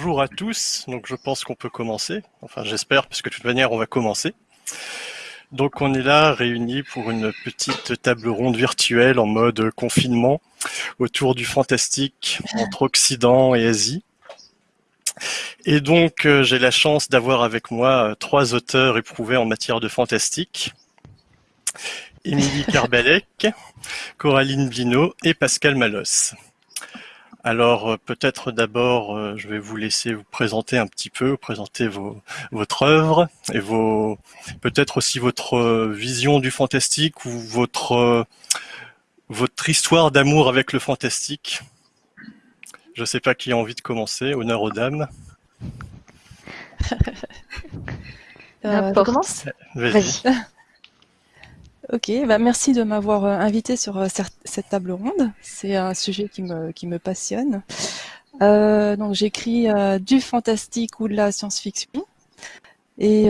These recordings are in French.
bonjour à tous. Donc je pense qu'on peut commencer. Enfin j'espère, parce que de toute manière on va commencer. Donc on est là réunis pour une petite table ronde virtuelle en mode confinement autour du fantastique entre Occident et Asie. Et donc euh, j'ai la chance d'avoir avec moi euh, trois auteurs éprouvés en matière de fantastique. Émilie Carbalec, Coraline Bino et Pascal Malos. Alors euh, peut-être d'abord, euh, je vais vous laisser vous présenter un petit peu, présenter vos, votre œuvre et vos peut-être aussi votre euh, vision du fantastique ou votre votre histoire d'amour avec le fantastique. Je ne sais pas qui a envie de commencer. Honneur aux dames. euh, commence? Vas-y. Ok, bah merci de m'avoir euh, invité sur euh, cette table ronde. C'est un sujet qui me, qui me passionne. Euh, donc j'écris du fantastique ou de la science-fiction. Et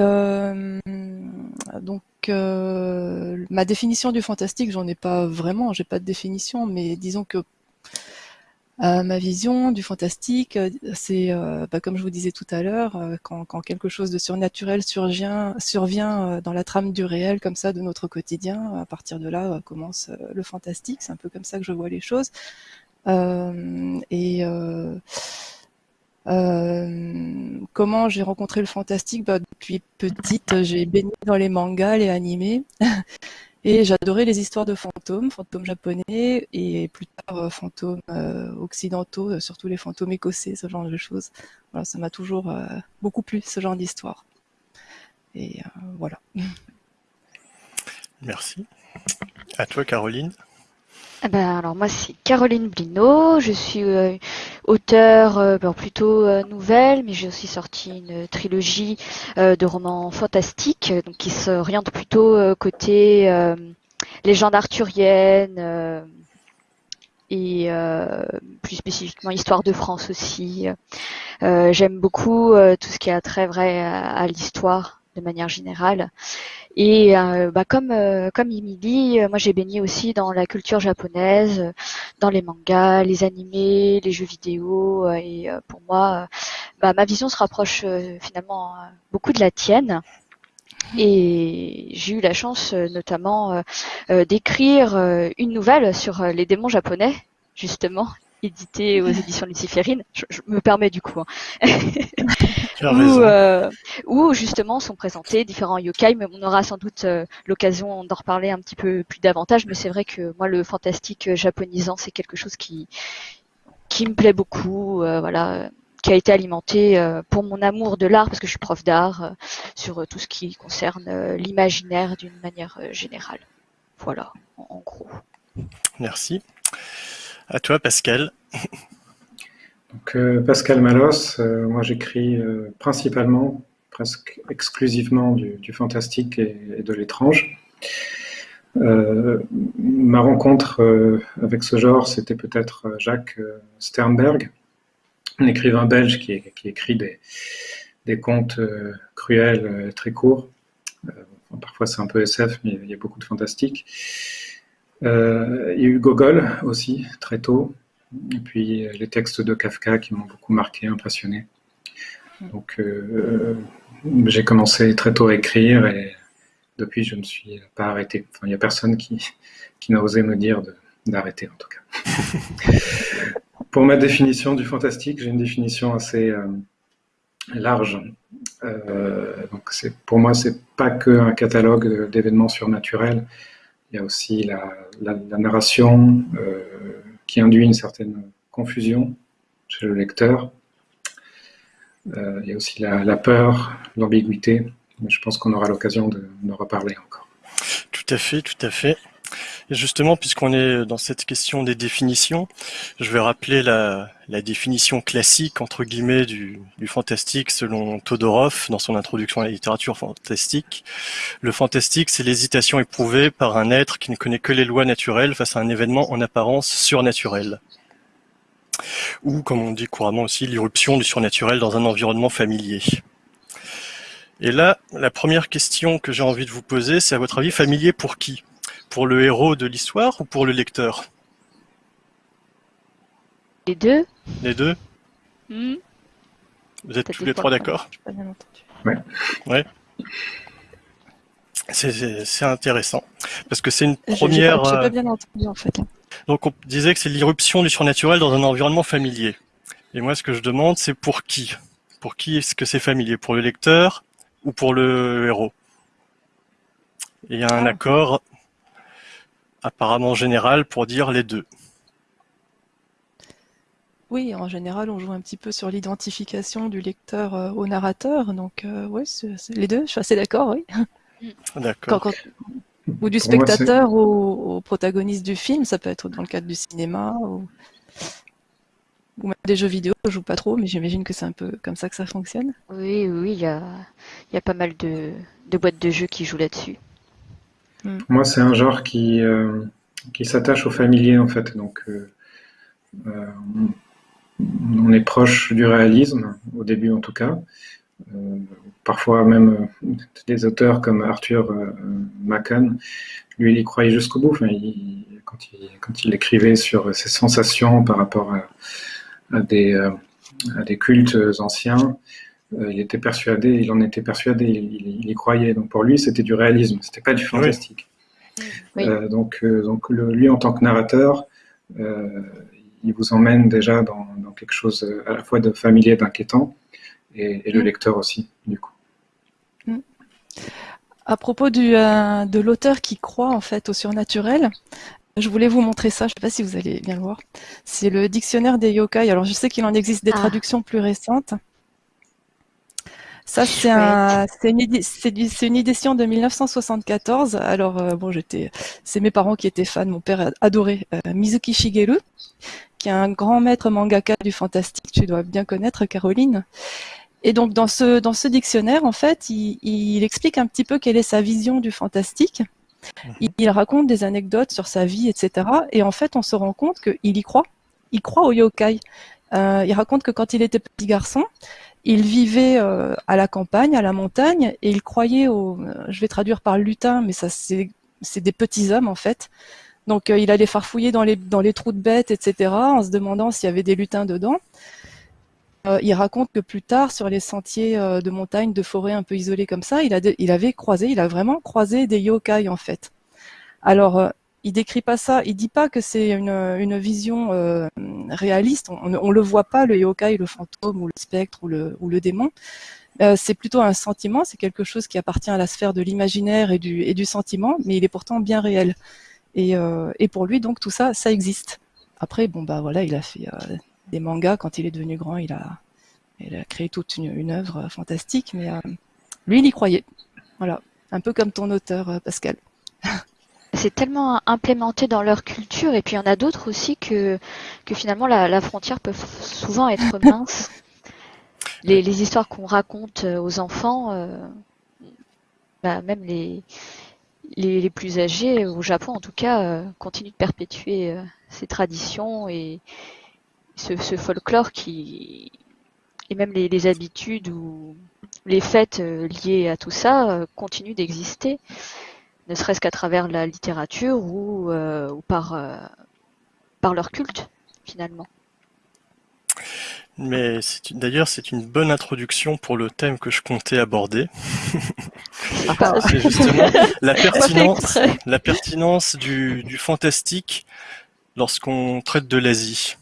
donc ma définition du fantastique, j'en ai pas vraiment, j'ai pas de définition, mais disons que euh, ma vision du fantastique, euh, c'est, euh, bah, comme je vous disais tout à l'heure, quand, quelque chose de surnaturel survient, dans la trame du réel, comme ça, de notre quotidien, à partir de là commence le fantastique. C'est un peu comme ça que je vois les choses. et comment j'ai rencontré le fantastique? Bah, Depuis petite, j'ai baigné dans les mangas, les animés. Et j'adorais les histoires de fantômes, fantômes japonais et plus tard euh, fantômes euh, occidentaux, euh, surtout les fantômes écossais, ce genre de choses. Voilà, ça m'a toujours beaucoup plu, ce genre d'histoire. Et voilà. Merci. À toi, Caroline. Ben, alors moi c'est Caroline Blino, je suis euh, auteur euh, plutôt euh, nouvelle, mais j'ai aussi sorti une trilogie de romans fantastiques, donc qui s'oriente plutôt côté légende arthurienne et plus spécifiquement histoire de France aussi. J'aime beaucoup tout ce qui a trait vrai à l'histoire de manière générale. Et euh, bah, comme euh, comme Emily, euh, moi j'ai baigné aussi dans la culture japonaise, dans les mangas, les animés, les jeux vidéo. et pour moi, bah, ma vision se rapproche finalement beaucoup de la tienne. Et j'ai eu la chance notamment d'écrire une nouvelle sur les démons japonais, justement, édité aux éditions luciférines. Je, me permets du coup. Hein. où, euh, où, justement sont présentés différents yokai, mais on aura sans doute euh, l'occasion d'en reparler un petit peu plus davantage. Mais c'est vrai que moi, le fantastique euh, japonisant, c'est quelque chose qui qui me plaît beaucoup. voilà qui a été alimenté pour mon amour de l'art, parce que je suis prof d'art, sur tout ce qui concerne l'imaginaire d'une manière générale. Voilà, en gros. Merci. À toi, Pascal. Donc, euh, Pascal Malos, euh, moi j'écris euh, principalement, presque exclusivement du, fantastique et, de l'étrange. ma rencontre avec ce genre, c'était peut-être Jacques Sternberg, un écrivain belge qui, écrit des, des contes cruels, très courts. parfois c'est un peu SF, mais il y a beaucoup de fantastique. Euh, il y a eu Gogol aussi, très tôt. Et puis les textes de Kafka qui m'ont beaucoup marqué, impressionné. Donc euh, j'ai commencé très tôt à écrire et depuis je ne suis pas arrêté. Enfin, il n'y a personne qui, qui n'a osé me dire d'arrêter en tout cas. Pour ma définition du fantastique, j'ai une définition assez euh, large. Euh, donc pour moi, c'est pas qu'un catalogue d'événements surnaturels, il y a aussi la, narration euh, qui induit une certaine confusion chez le lecteur. Euh, il y a aussi la, peur, l'ambiguïté. Je pense qu'on aura l'occasion de, de reparler encore. Tout à fait, tout à fait. Justement, puisqu'on est dans cette question des définitions, je vais rappeler la, définition classique, entre guillemets, du, fantastique selon Todorov dans son introduction à la littérature fantastique. Le fantastique, c'est l'hésitation éprouvée par un être qui ne connaît que les lois naturelles face à un événement en apparence surnaturel. Ou, comme on dit couramment aussi, l'irruption du surnaturel dans un environnement familier. Et là, la première question que j'ai envie de vous poser, c'est à votre avis familier pour qui? Pour le héros de l'histoire ou pour le lecteur? Les deux. Les deux hmm. Vous êtes tous les trois d'accord? J'ai pas bien entendu. Ouais. C'est- intéressant. Parce que c'est une J'ai- j'ai première. pas- euh, pas bien entendu en fait. Donc on disait que c'est l'irruption du surnaturel dans un environnement familier. Et moi ce que je demande c'est pour qui? Pour qui est-ce que c'est familier? Pour le lecteur ou pour le héros? Et il y a un Ah. accord apparemment général pour dire les deux. Oui, en général, on joue un petit peu sur l'identification du lecteur euh, au narrateur, donc euh, c'est les deux. Je suis assez d'accord, oui. D'accord. Quand- ou du Pour moi, c'est- spectateur au, au protagoniste du film, ça peut être dans le cadre du cinéma ou, ou même des jeux vidéo. Je joue pas trop, mais j'imagine que c'est un peu comme ça que ça fonctionne. Oui, oui, il y a, il y a pas mal de, de boîtes de jeux qui jouent là-dessus. Pour moi, c'est un genre qui, euh, qui s'attache au familier, en fait. Donc, euh, euh, on est proche du réalisme, au début en tout cas. Parfois même des auteurs comme Arthur euh, lui, il y croyait jusqu'au bout. Quand, il, écrivait sur ses sensations par rapport à, des, cultes anciens, il était persuadé, il en était persuadé, il, il- il y croyait. Donc pour lui, c'était du réalisme, c'était pas du fantastique. Oui. Euh, donc, euh, donc le- lui, en tant que narrateur, euh, il vous emmène déjà dans, dans quelque chose euh, à la fois de familier, d'inquiétant, et, et le Mm. lecteur aussi, du coup. À propos du, euh, de l'auteur qui croit en fait au surnaturel, je voulais vous montrer ça. Je sais pas si vous allez bien le voir. C'est le dictionnaire des yokai. Alors je sais qu'il en existe des Ah. traductions plus récentes. Ça, c'est un, c'est une, édition de 1974. Alors, euh, bon, j'étais, c'est mes parents qui étaient fans. Mon père adorait euh, Mizuki Shigeru, qui est un grand maître mangaka du fantastique. Tu dois bien connaître, Caroline. Et donc, dans ce, dans ce dictionnaire, en fait, il, il explique un petit peu quelle est sa vision du fantastique. Il, il raconte des anecdotes sur sa vie, etc. Et en fait, on se rend compte qu'il y croit. Il croit au yokai. Euh, il raconte que quand il était petit garçon, il vivait euh, à la campagne, à la montagne, et il croyait au, je vais traduire par lutin, mais ça c'est des petits hommes en fait. Donc euh, il allait farfouiller dans les dans les trous de bêtes, etc. En se demandant s'il y avait des lutins dedans. Euh, il raconte que plus tard, sur les sentiers euh, de montagne, de forêt un peu isolés comme ça, il, a il avait croisé, il a vraiment croisé des yokai en fait. Alors, euh, il décrit pas ça, il dit pas que c'est une, vision euh, réaliste. On, on le voit pas le yokai, le fantôme ou le spectre ou le, démon. Euh, c'est plutôt un sentiment, c'est quelque chose qui appartient à la sphère de l'imaginaire et du, sentiment, mais il est pourtant bien réel. Et, euh, et pour lui, donc tout ça, ça existe. Après, bon bah voilà, il a fait des mangas quand il est devenu grand, il a, créé toute une, une œuvre fantastique, mais lui, il y croyait. Voilà, un peu comme ton auteur, Pascal. C'est tellement implémenté dans leur culture, et puis il y en a d'autres aussi que, que finalement la, la frontière peut souvent être mince. Les, les histoires qu'on raconte euh, aux enfants, euh, bah, même les, les, les plus âgés, au Japon en tout cas, euh, continuent de perpétuer euh, ces traditions et ce, ce folklore qui, et même les, les habitudes ou les fêtes euh, liées à tout ça euh, continuent d'exister ne serait-ce qu'à travers la littérature ou, euh, ou par, euh, par leur culte, finalement. Mais d'ailleurs, c'est une bonne introduction pour le thème que je comptais aborder. Ah, C'est justement pertinence, la pertinence du, du fantastique lorsqu'on traite de l'Asie.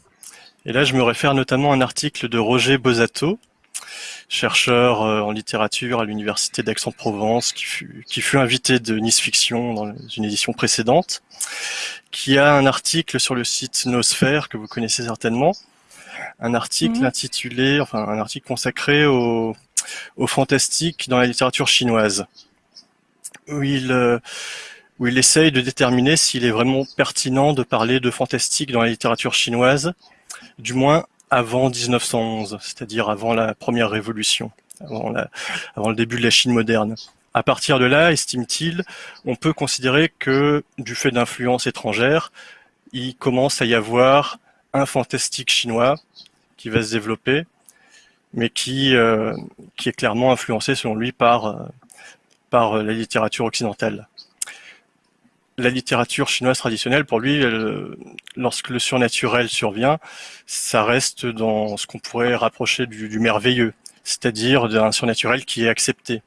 Et là, je me réfère notamment à un article de Roger Bosato, chercheur euh, en littérature à l'université d'Aix-en-Provence, qui fut, qui fut invité de Nice Fiction dans une édition précédente, qui a un article sur le site Nosphère que vous connaissez certainement, un article Mhm. intitulé, enfin un article consacré au, au fantastique dans la littérature chinoise, où il, euh, où il essaye de déterminer s'il est vraiment pertinent de parler de fantastique dans la littérature chinoise, du moins avant 1911, c'est-à-dire avant la première révolution, avant, la- avant le début de la Chine moderne. À partir de là, estime-t-il, on peut considérer que, du fait d'influences étrangères, il commence à y avoir un fantastique chinois qui va se développer, mais qui, euh, qui est clairement influencé, selon lui, par, euh, par la littérature occidentale. La littérature chinoise traditionnelle, pour lui, elle, lorsque le surnaturel survient, ça reste dans ce qu'on pourrait rapprocher du, du merveilleux. c'est-à-dire d'un surnaturel qui est accepté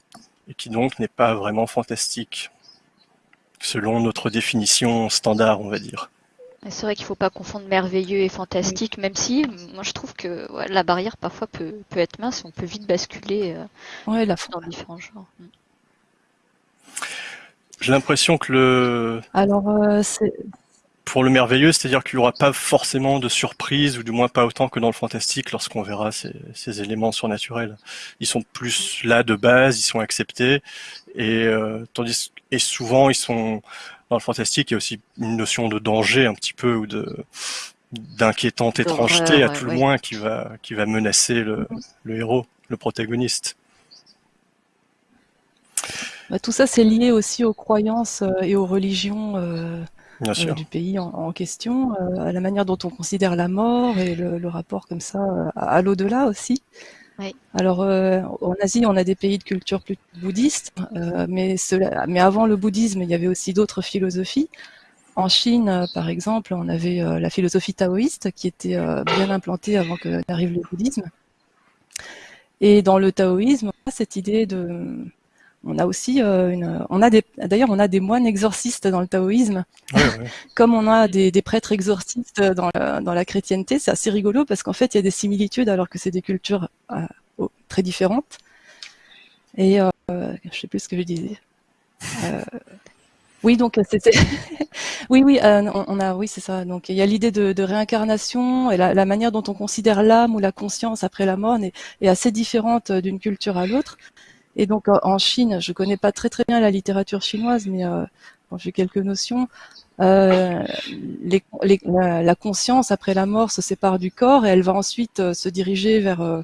et qui donc n'est pas vraiment fantastique, selon notre définition standard, on va dire. C'est vrai qu'il ne faut pas confondre merveilleux et fantastique, même si moi je trouve que la barrière parfois peut, peut, être mince, on peut vite basculer ouais, la dans différents genres. J'ai l'impression que le. Alors, euh, pour le merveilleux, c'est-à-dire qu'il n'y aura pas forcément de surprise, ou du moins pas autant que dans le fantastique lorsqu'on verra ces, ces, éléments surnaturels. Ils sont plus là de base, ils sont acceptés, et euh, tandis et souvent ils sont dans le fantastique, il y a aussi une notion de danger un petit peu ou de d'inquiétante étrangeté à tout le moins qui va qui va menacer le, le héros, le protagoniste. Bah, tout ça, c'est lié aussi aux croyances euh, et aux religions euh, euh, du pays en, question, à la manière dont on considère la mort et le, rapport comme ça à, l'au-delà aussi. Alors, en Asie, on a des pays de culture plus bouddhiste, mais, mais avant le bouddhisme, il y avait aussi d'autres philosophies. En Chine, par exemple, on avait la philosophie taoïste qui était bien implantée avant que n'arrive le bouddhisme. Et dans le taoïsme, cette idée de, on a aussi euh, une, on a des, d'ailleurs, on a des moines exorcistes dans le taoïsme, comme on a des, prêtres exorcistes dans la, dans la chrétienté. C'est assez rigolo parce qu'en fait, il y a des similitudes alors que c'est des cultures euh, très différentes. Et euh, je sais plus ce que je disais. Euh, oui, donc c'était. oui, oui, on, a, oui, c'est ça. Donc il y a l'idée de, réincarnation et la, manière dont on considère l'âme ou la conscience après la mort est assez différente d'une culture à l'autre. Et donc en Chine, je connais pas très très bien la littérature chinoise, mais euh, j'ai quelques notions. Euh, les, les, la, conscience après la mort se sépare du corps et elle va ensuite euh, se diriger vers euh,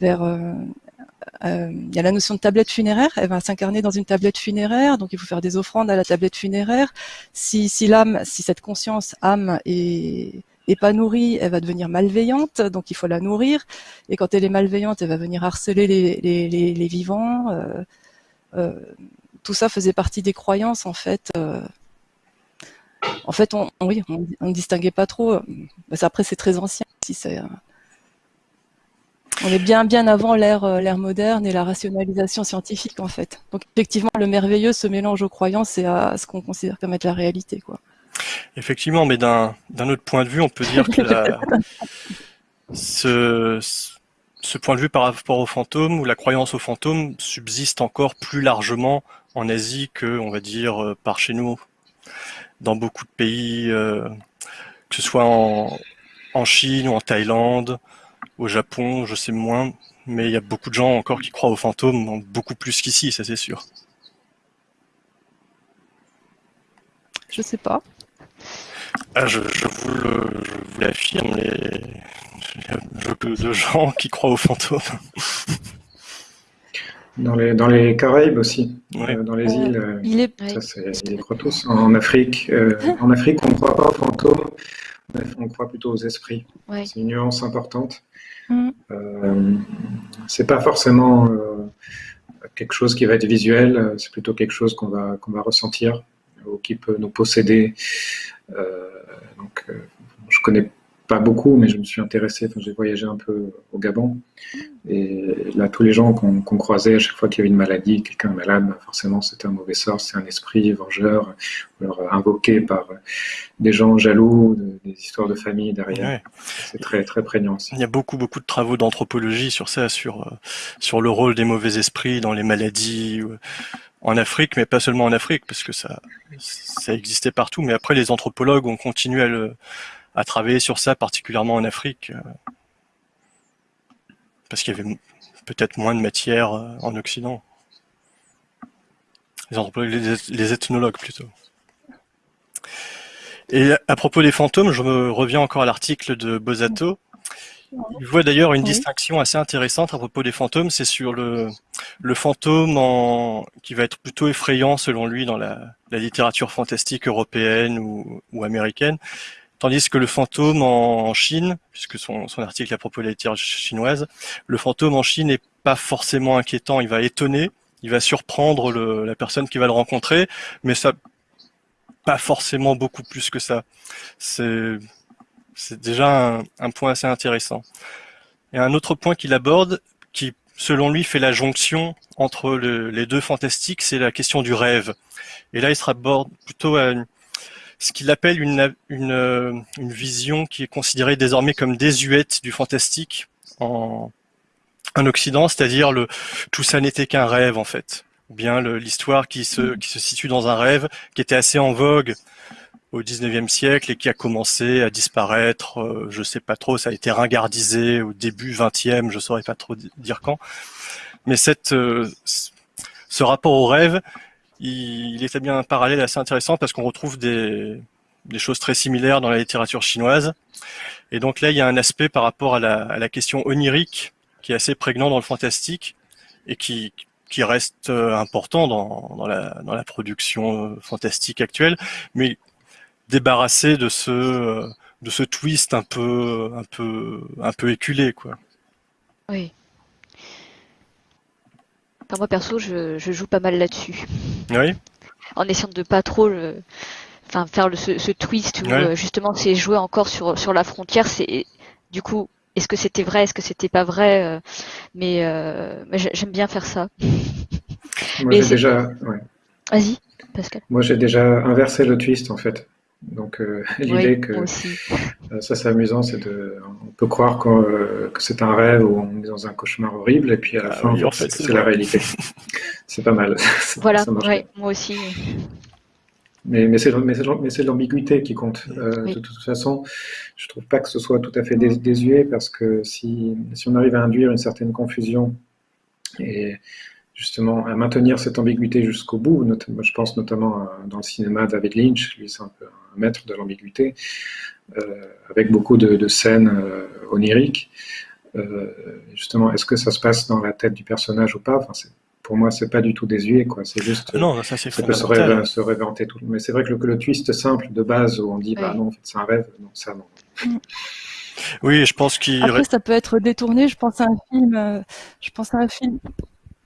vers il y a la notion de tablette funéraire, elle va s'incarner dans une tablette funéraire, donc il faut faire des offrandes à la tablette funéraire. Si, si l'âme, si cette conscience âme est, pas nourrie, elle va devenir malveillante, donc il faut la nourrir. Et quand elle est malveillante, elle va venir harceler les, vivants. Euh, euh, tout ça faisait partie des croyances, en fait. Euh. en fait, on, oui, on, ne distinguait pas trop. Après, c'est très ancien. On est bien bien avant l'ère l'ère moderne et la rationalisation scientifique en fait. Donc effectivement, le merveilleux se mélange aux croyances et à ce qu'on considère comme être la réalité, quoi. Effectivement, mais d'un autre point de vue, on peut dire que ce, point de vue par rapport aux fantômes ou la croyance aux fantômes subsiste encore plus largement en Asie que, on va dire, euh, par chez nous. Dans beaucoup de pays, euh, que ce soit en, en Chine ou en Thaïlande, au Japon, je sais moins, mais il y a beaucoup de gens encore qui croient aux fantômes, beaucoup plus qu'ici, ça c'est sûr. Je sais pas. Ah, je, vous l'affirme, il y a beaucoup de gens qui croient aux fantômes. Dans les, dans les Caraïbes aussi, euh, dans les îles, euh, il est... ça c'est les tous. En Afrique, euh, en Afrique, on ne croit pas aux fantômes, on croit plutôt aux esprits. C'est une nuance importante. Mm. c'est pas forcément quelque chose qui va être visuel, c'est plutôt quelque chose qu'on va, qu'on va ressentir ou qui peut nous posséder. Euh, donc, euh, je connais pas beaucoup, mais je me suis intéressé, enfin, j'ai voyagé un peu au Gabon. Et là, tous les gens qu'on croisait, à chaque fois qu'il y avait une maladie, quelqu'un malade, bah, forcément, c'était un mauvais sort, c'est un esprit vengeur, alors invoqué par des gens jaloux, des histoires de famille derrière. C'est très, très prégnant. Il y a beaucoup, beaucoup de travaux d'anthropologie sur ça, sur, euh, sur le rôle des mauvais esprits dans les maladies en Afrique, mais pas seulement en Afrique, parce que ça, ça existait partout. Mais après, les anthropologues ont continué à, le, à travailler sur ça, particulièrement en Afrique, euh, parce qu'il y avait peut-être moins de matière euh, en Occident. Les anthropologues, les, ethnologues plutôt. Et à propos des fantômes, je me reviens encore à l'article de Bosato, il voit d'ailleurs une distinction assez intéressante à propos des fantômes, c'est sur le, le fantôme en, qui va être plutôt effrayant selon lui dans la, la littérature fantastique européenne ou, ou, américaine, tandis que le fantôme en, Chine, puisque son, son article à propos de la littérature chinoise, le fantôme en Chine n'est pas forcément inquiétant, il va étonner, il va surprendre le, la personne qui va le rencontrer, mais ça pas forcément beaucoup plus que ça. C'est c'est déjà un, point assez intéressant. Et un autre point qu'il aborde, qui selon lui, fait la jonction entre les deux fantastiques, c'est la question du rêve. Et là, il se raborde plutôt à ce qu'il appelle une, une, une, vision qui est considérée désormais comme désuète du fantastique en, en Occident, c'est-à-dire le tout ça n'était qu'un rêve en fait, ou bien l'histoire qui se, qui se situe dans un rêve qui était assez en vogue au 19e siècle et qui a commencé à disparaître, euh, je sais pas trop, ça a été ringardisé au début 20e, je saurais pas trop dire quand. Mais cette, euh, ce rapport au rêve, il, il établit un parallèle assez intéressant parce qu'on retrouve des, des choses très similaires dans la littérature chinoise. Et donc là, il y a un aspect par rapport à la, à la question onirique qui est assez prégnant dans le fantastique et qui, qui reste euh, important dans, dans, la, dans la production fantastique actuelle, mais débarrasser de ce euh, de ce twist un peu un peu un peu éculé quoi. Oui. Enfin, moi perso, je, je joue pas mal là-dessus. Oui. En essayant de pas trop le, enfin faire le, ce, ce, twist où Ouais. justement c'est jouer encore sur sur la frontière. C'est du coup, est-ce que c'était vrai, est-ce que c'était pas vrai euh, Mais, euh, mais j'ai- j'aime bien faire ça. Moi, j'ai déjà, ouais. Vas-y, Pascal. Moi, j'ai déjà inversé le twist, en fait. Donc, euh, l'idée Oui, que euh, ça, c'est amusant, c'est de, on peut croire euh, que c'est un rêve ou on est dans un cauchemar horrible, et puis à la Ah fin, oui, en fait, c'est, la réalité. c'est pas mal. Voilà, ouais, moi aussi. Mais, mais c'est, mais c'est, mais c'est l'ambiguïté qui compte. Euh, Oui. De toute façon, je trouve pas que ce soit tout à fait dés- désuet, parce que si, si on arrive à induire une certaine confusion et justement à maintenir cette ambiguïté jusqu'au bout, notamment, je pense notamment dans le cinéma David Lynch, lui c'est un peu un maître de l'ambiguïté, euh, avec beaucoup de, de scènes euh, oniriques. Euh, justement, est-ce que ça se passe dans la tête du personnage ou pas? Enfin, Pour moi, c'est pas du tout désuet, quoi. C'est juste. Non, ça c'est ça peut se, réve- se réinventer tout. Mais c'est vrai que le, que le twist simple de base où on dit, bah non, en fait, c'est un rêve, non, ça non. Oui, je pense qu'il Après, ça peut être détourné. Je pense à un film. je pense à un film.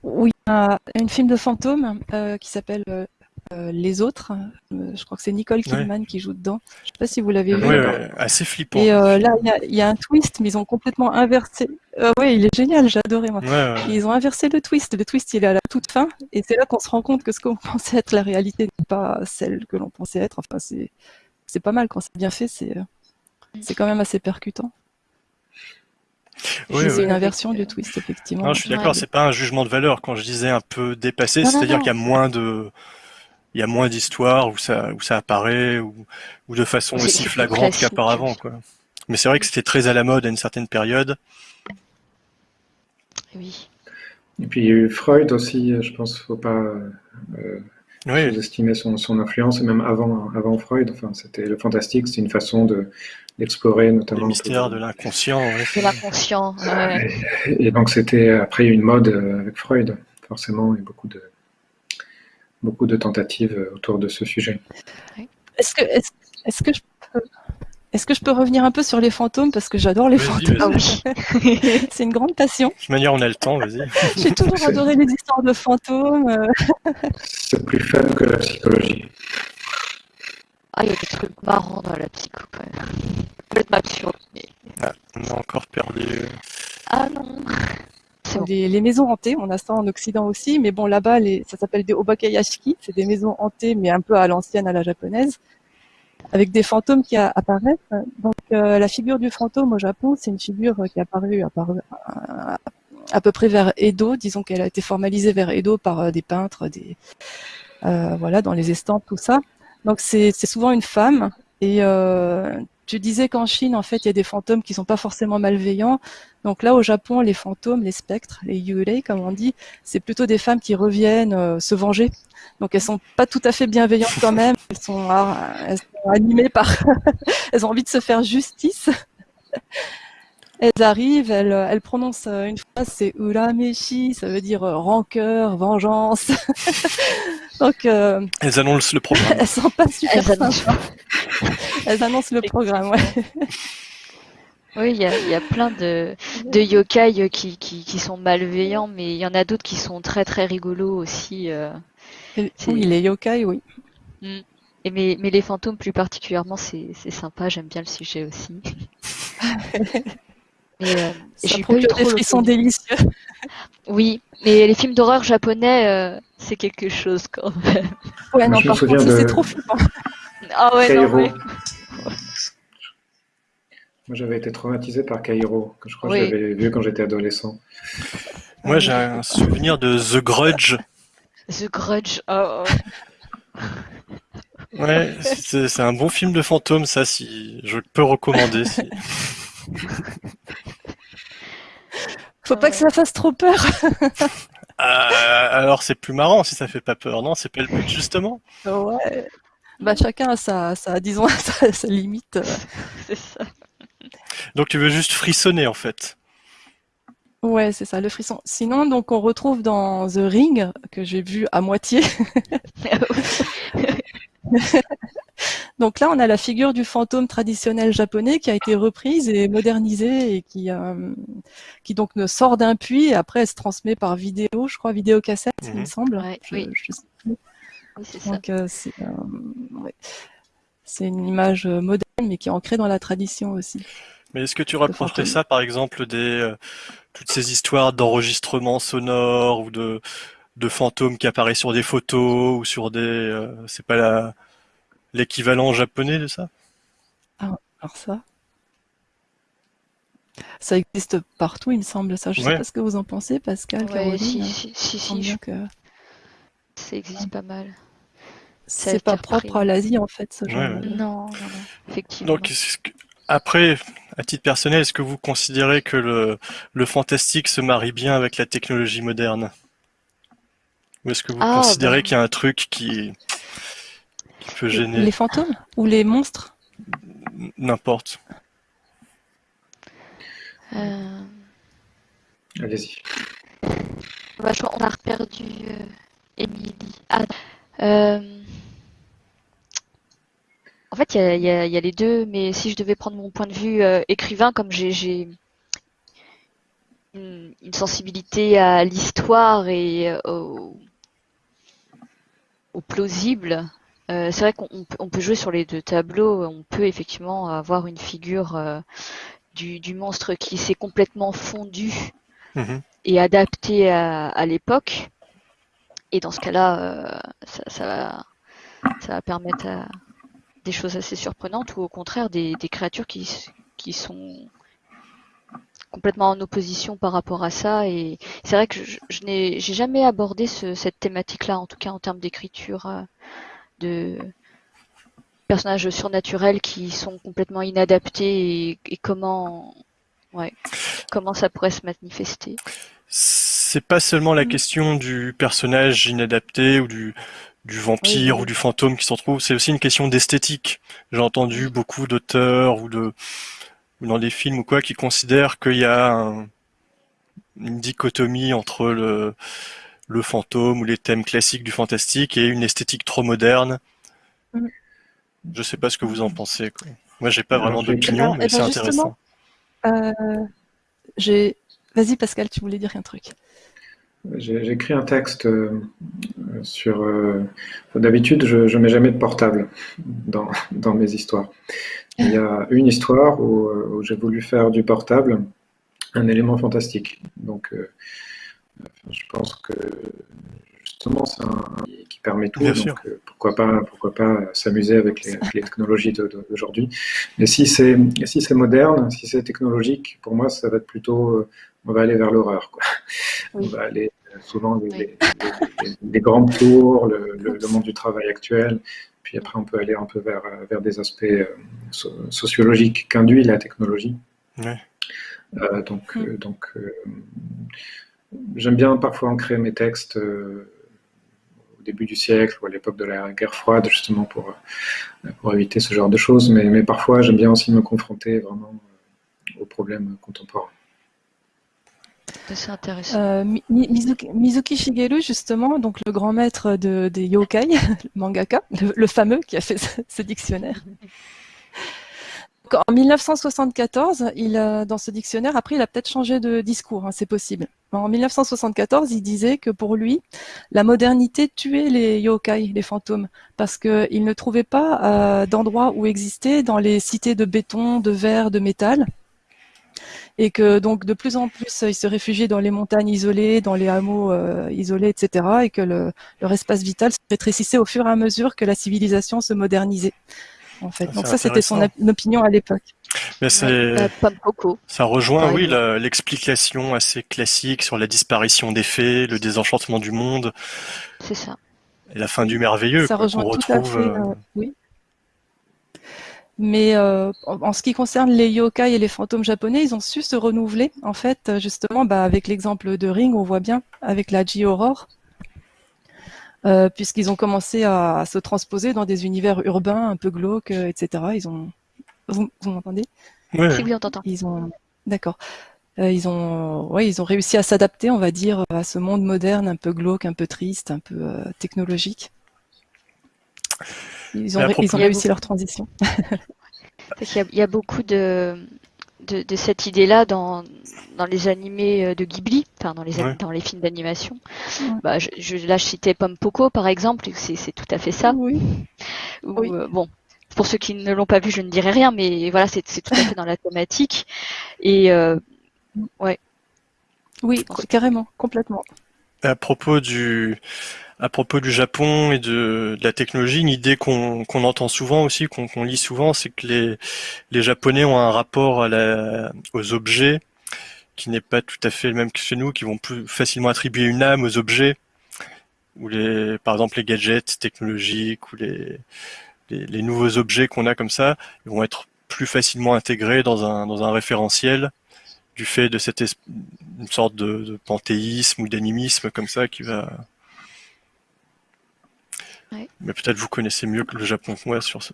Oui, à un film de fantôme euh, qui s'appelle euh, Les Autres. Euh, je crois que c'est Nicole Kidman qui joue dedans. Je sais pas si vous l'avez vu. ouais, ouais, assez flippant. Et euh, là, il y a, il y a un twist, mais ils ont complètement inversé. Euh, oui, il est génial. J'ai adoré moi. Ils ont inversé le twist. Le twist, il est à la toute fin. Et c'est là qu'on se rend compte que ce qu'on pensait être la réalité n'est pas celle que l'on pensait être. Enfin, c'est, pas mal quand c'est bien fait. C'est, euh, c'est quand même assez percutant. Oui, c'est ouais. une inversion du twist, effectivement. Non, je suis d'accord, c'est pas un jugement de valeur quand je disais un peu dépassé, c'est-à-dire qu'il y a moins de il y a moins d'histoires où ça où ça apparaît ou, ou de façon C'est- aussi c'est flagrante qu'auparavant quoi. Mais c'est vrai que c'était très à la mode à une certaine période. Oui. Et puis il y a eu Freud aussi, je pense qu'il ne faut pas euh, Oui, sous-estimer son, son influence, et même avant, avant Freud, enfin, c'était le fantastique, c'était une façon de, d'explorer notamment. de l'inconscient. ouais. De l'inconscient. ouais. Et, et donc c'était après une mode euh, avec Freud, forcément, et beaucoup de, beaucoup de tentatives euh, autour de ce sujet. Est-ce que, est-ce, est-ce que je peux, est-ce que je peux revenir un peu sur les fantômes? Parce que j'adore les Vas-y, fantômes. Ah. C'est une grande passion. De toute manière, on a le temps, vas-y. J'ai toujours C'est- adoré les histoires de fantômes. euh, C'est plus fun que la psychologie. Ah, il y a des trucs marrants dans la psycho quand même. Complètement absurde. Mais... On a encore perdu. Ah non. Bon. Les, les maisons hantées, on a ça en Occident aussi, mais bon là-bas, ça s'appelle des obakayashiki, c'est des maisons hantées, mais un peu à l'ancienne, à la japonaise, avec des fantômes qui apparaissent. Donc euh, la figure du fantôme au Japon, c'est une figure qui est apparue, apparue à, à peu près vers Edo, disons qu'elle a été formalisée vers Edo par euh, des peintres, des euh, voilà, dans les estampes, tout ça. Donc c'est c'est souvent une femme. Et euh, tu disais qu'en Chine, en fait, il y a des fantômes qui sont pas forcément malveillants. Donc là, au Japon, les fantômes, les spectres, les yurei, comme on dit, c'est plutôt des femmes qui reviennent euh, se venger. Donc elles sont pas tout à fait bienveillantes quand même. Elles sont, ah, elles sont animées par, elles ont envie de se faire justice. Elles arrivent, elles, elles prononcent euh, une phrase, c'est urameshi, ça veut dire euh, rancœur, vengeance. Donc euh, Elles annoncent le programme. elles sont pas super Elles. Elles annoncent le programme, ouais. Oui, il y a, il y a plein de, de yokai qui, qui, qui sont malveillants, mais il y en a d'autres qui sont très très rigolos aussi. euh. Oui, les yokai, oui. Et mais, mais les fantômes plus particulièrement, c'est sympa, j'aime bien le sujet aussi. Mais euh, Ça procure trop des frissons délicieux. Oui, mais les films d'horreur japonais, euh, c'est quelque chose quand même. Ouais, non, par contre, de- c'est trop flippant. Ah ouais, non, mais... Moi, j'avais été traumatisé par Kairo, que je crois Oui. que j'avais vu quand j'étais adolescent. Moi, j'ai un souvenir de The Grudge. The Grudge, oh, oh. Ouais, c'est c'est un bon film de fantôme, ça, si je peux recommander. si- Faut pas que ça fasse trop peur. Euh, alors, c'est plus marrant si ça fait pas peur, non? C'est pas le but, justement? Ouais. Bah, chacun a sa, sa disons, sa, sa limite. euh. c'est ça. Donc, tu veux juste frissonner, en fait. Ouais, c'est ça, le frisson. Sinon, donc, on retrouve dans The Ring, que j'ai vu à moitié. Donc là, on a la figure du fantôme traditionnel japonais qui a été reprise et modernisée et qui, euh, qui donc ne sort d'un puits et après elle se transmet par vidéo, je crois, vidéocassette, il Mhm. me semble. Ouais, Je- oui. je sais plus. Oui, c'est ça. Donc euh, c'est euh, ouais. C'est une image euh, moderne mais qui est ancrée dans la tradition aussi. Mais est-ce que tu rapprocherais ça, par exemple, des euh, toutes ces histoires d'enregistrements sonores ou de de fantômes qui apparaissent sur des photos ou sur des euh, c'est pas la l'équivalent japonais de ça? Alors ça, ça existe partout, il me semble. Ça, je sais Ouais. pas ce que vous en pensez, Pascal, Ouais, Caroline. si, si, si, il me semble si, bien je- que ça existe pas mal. C'est pas propre à l'Asie en fait, ce genre. Ouais, ouais. de- Non, non, non, effectivement. Donc, que- après, à titre personnel, est-ce que vous considérez que le, le fantastique se marie bien avec la technologie moderne? Ou est-ce que vous Ah, considérez bah. qu'il y a un truc qui, qui peut gêner? Les fantômes ou les monstres? N'importe? Euh, Allez-y. bah, qu'on a reperdu euh, Émilie. Ah, euh, En fait, il y y a- il y a les deux, mais si je devais prendre mon point de vue euh, écrivain, comme j'ai une, une sensibilité à l'histoire et euh, au, au plausible, euh, c'est vrai qu'on on peut, jouer sur les deux tableaux. On peut effectivement avoir une figure euh, du, du monstre qui s'est complètement fondu Mhm. et adapté à, à l'époque. Et dans ce cas-là, euh, ça, va, permettre des choses assez surprenantes ou au contraire des, créatures qui, sont complètement en opposition par rapport à ça. Et c'est vrai que je, n'ai jamais abordé ce- cette thématique-là, en tout cas en termes d'écriture, euh, de personnages surnaturels qui sont complètement inadaptés et, et comment, ouais, comment ça pourrait se manifester. C'est pas seulement la question du personnage inadapté ou du, du vampire Oui, oui. ou du fantôme qui s'en trouve, c'est aussi une question d'esthétique. J'ai entendu beaucoup d'auteurs ou de ou dans des films ou quoi qui considèrent qu'il y a un- une dichotomie entre le, le fantôme ou les thèmes classiques du fantastique et une esthétique trop moderne. Mm. Je sais pas ce que vous en pensez, quoi. Moi, j'ai pas vraiment d'opinion, mais c'est intéressant. Euh, j'ai. Vas-y Pascal, tu voulais dire un truc. J'ai écrit un texte euh, sur. euh, D'habitude, je ne mets jamais de portable dans, dans mes histoires. Il y a une histoire où, euh, où j'ai voulu faire du portable un élément fantastique. Donc, euh, je pense que justement, c'est un qui permet tout. Bien donc, sûr. euh, pourquoi pas, pourquoi pas s'amuser avec les, les technologies d'aujourd'hui. Mais si c'est si c'est moderne, si c'est technologique, pour moi, ça va être plutôt. On va aller vers l'horreur. quoi. Oui. On va aller euh, souvent les, Oui. les- les- les grandes tours, le, le- le monde du travail actuel. Puis après, on peut aller un peu vers, euh, vers des aspects euh, so- sociologiques qu'induit la technologie. Ouais. Euh, donc, euh, donc euh, j'aime bien parfois ancrer mes textes euh, au début du siècle ou à l'époque de la guerre froide, justement pour, pour éviter ce genre de choses. Mais, mais parfois, j'aime bien aussi me confronter vraiment aux problèmes contemporains. Euh, Mi- Mi- Mizuki, Shigeru, justement, donc le grand maître de, des yokai, le mangaka, le, fameux qui a fait ce, dictionnaire. En 1974, il, a- dans ce dictionnaire, après, il a peut-être changé de discours, hein, c'est possible. En 1974, il disait que pour lui, la modernité tuait les yokai, les fantômes, parce qu'il ne trouvait pas euh, d'endroit où exister dans les cités de béton, de verre, de métal. Et que donc de plus en plus ils se réfugiaient dans les montagnes isolées, dans les hameaux euh, isolés, etc. et que le, leur espace vital se rétrécissait au fur et à mesure que la civilisation se modernisait. En fait. Ah, donc ça, c'était son opinion à l'époque. Mais c'est, Euh, ça rejoint, oui, l'explication assez classique sur la disparition des fées, le désenchantement du monde C'est ça. et la fin du merveilleux Ça quoi, rejoint qu'on tout à retrouve. fait. euh, euh, oui. Mais euh, en, en ce qui concerne les yokai et les fantômes japonais, ils ont su se renouveler. En fait, euh, justement, bah, avec l'exemple de Ring, on voit bien avec la J-Aurore, euh, puisqu'ils ont commencé à, à se transposer dans des univers urbains un peu glauques, euh, etc. Ils ont, vous, vous m'entendez? Oui, on t'entend. Ils ont, d'accord. Euh, ils ont, ouais, ils ont réussi à s'adapter, on va dire, à ce monde moderne, un peu glauque, un peu triste, un peu euh, technologique. Ils ont, ils réussi leur transition. Parce qu'il y a- il y, a beaucoup de, de, de cette idée-là dans, dans les animés euh, de Ghibli, enfin dans les, a- Ouais. dans les films d'animation. Ouais. Bah, je, je, là, je citais Pomme Poco, par exemple, c'est tout à fait ça. Oui. Où, Oui. euh, bon, pour ceux qui ne l'ont pas vu, je ne dirai rien, mais voilà, c'est tout à fait dans la thématique. Et euh, Oui, carrément, complètement. À propos du, à propos du Japon et de, la technologie, une idée qu'on entend souvent aussi, qu'on lit souvent, c'est que les, Japonais ont un rapport aux objets qui n'est pas tout à fait le même que chez nous, qui vont plus facilement attribuer une âme aux objets, ou les, par exemple les gadgets technologiques ou les, les, nouveaux objets qu'on a comme ça, ils vont être plus facilement intégrés dans un, dans un référentiel du fait de cette une sorte de panthéisme ou d'animisme comme ça qui va. Ouais. Mais peut-être vous connaissez mieux que le Japon que moi sur ce.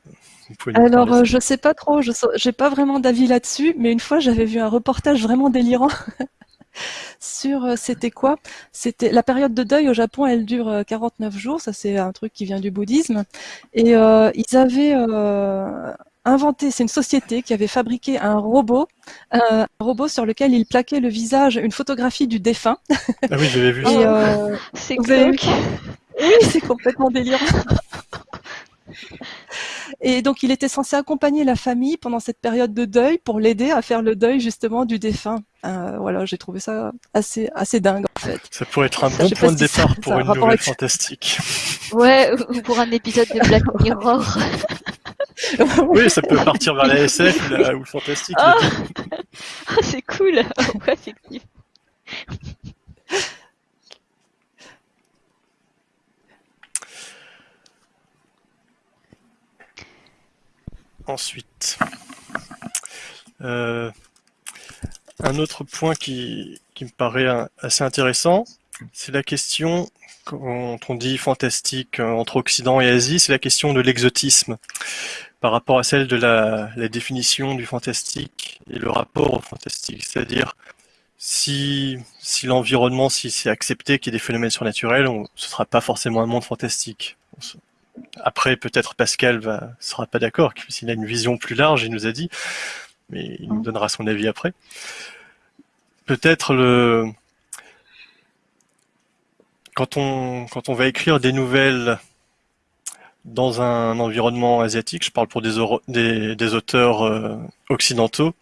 Alors, euh, je sais pas trop, je n'ai pas vraiment d'avis là-dessus, mais une fois, j'avais vu un reportage vraiment délirant sur, euh, c'était quoi? C'était la période de deuil au Japon, elle dure euh, 49 jours, ça c'est un truc qui vient du bouddhisme, et euh, ils avaient euh, inventé, c'est une société qui avait fabriqué un robot, euh, un robot sur lequel ils plaquaient le visage, une photographie du défunt. Ah oui, j'avais vu ça. euh, c'est Oui, c'est complètement délirant. Et donc, il était censé accompagner la famille pendant cette période de deuil pour l'aider à faire le deuil justement du défunt. Euh, voilà, j'ai trouvé ça assez assez dingue en fait. Ça pourrait être un bon point de si ça- départ ça pour a une rapport nouvelle avec- fantastique. Ouais, ou pour un épisode de Black Mirror. Oui, ça peut partir vers la SF ou, le fantastique. Ah. Ah, c'est cool. Ouais, effectivement. Ensuite, euh, un autre point qui, me paraît assez intéressant, c'est la question, quand on dit fantastique euh, entre Occident et Asie, c'est la question de l'exotisme par rapport à celle de la, définition du fantastique et le rapport au fantastique. C'est-à-dire, si, si l'environnement, si c'est accepté qu'il y ait des phénomènes surnaturels, on, ce ne sera pas forcément un monde fantastique. Après, peut-être Pascal va sera pas d'accord, s'il a une vision plus large, il nous a dit, mais il nous donnera son avis après. Peut-être le quand on quand on va écrire des nouvelles dans un environnement asiatique, je parle pour des, des, des auteurs euh, occidentaux,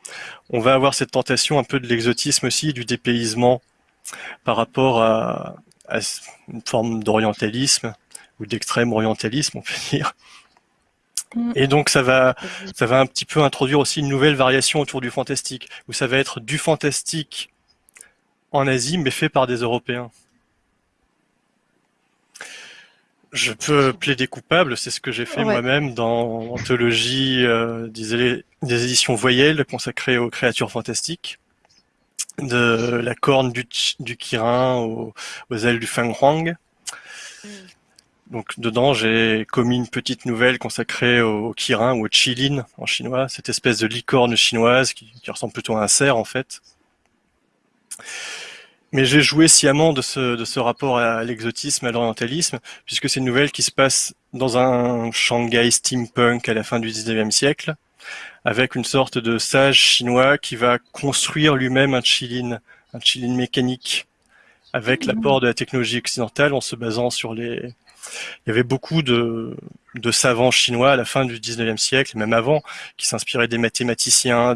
on va avoir cette tentation un peu de l'exotisme aussi, du dépaysement par rapport à, à une forme d'orientalisme ou d'extrême orientalisme, on peut dire. Mm. Et donc ça va, ça va un petit peu introduire aussi une nouvelle variation autour du fantastique, où ça va être du fantastique en Asie, mais fait par des Européens. Je peux plaider coupable, c'est ce que j'ai fait Ouais. moi-même dans Anthologie euh, des, des éditions voyelles consacrées aux créatures fantastiques, de la corne du Kirin aux, aux ailes du Feng Huang. Donc dedans, j'ai commis une petite nouvelle consacrée au, au Kirin ou au Qilin en chinois, cette espèce de licorne chinoise qui, qui ressemble plutôt à un cerf en fait. Mais j'ai joué sciemment de ce, de ce rapport à l'exotisme, à l'orientalisme, puisque c'est une nouvelle qui se passe dans un Shanghai steampunk à la fin du 19e siècle, avec une sorte de sage chinois qui va construire lui-même un Qilin, un Qilin mécanique, avec Mhm. l'apport de la technologie occidentale en se basant sur les, il y avait beaucoup de, savants chinois à la fin du 19e siècle, et même avant, qui s'inspiraient des mathématiciens,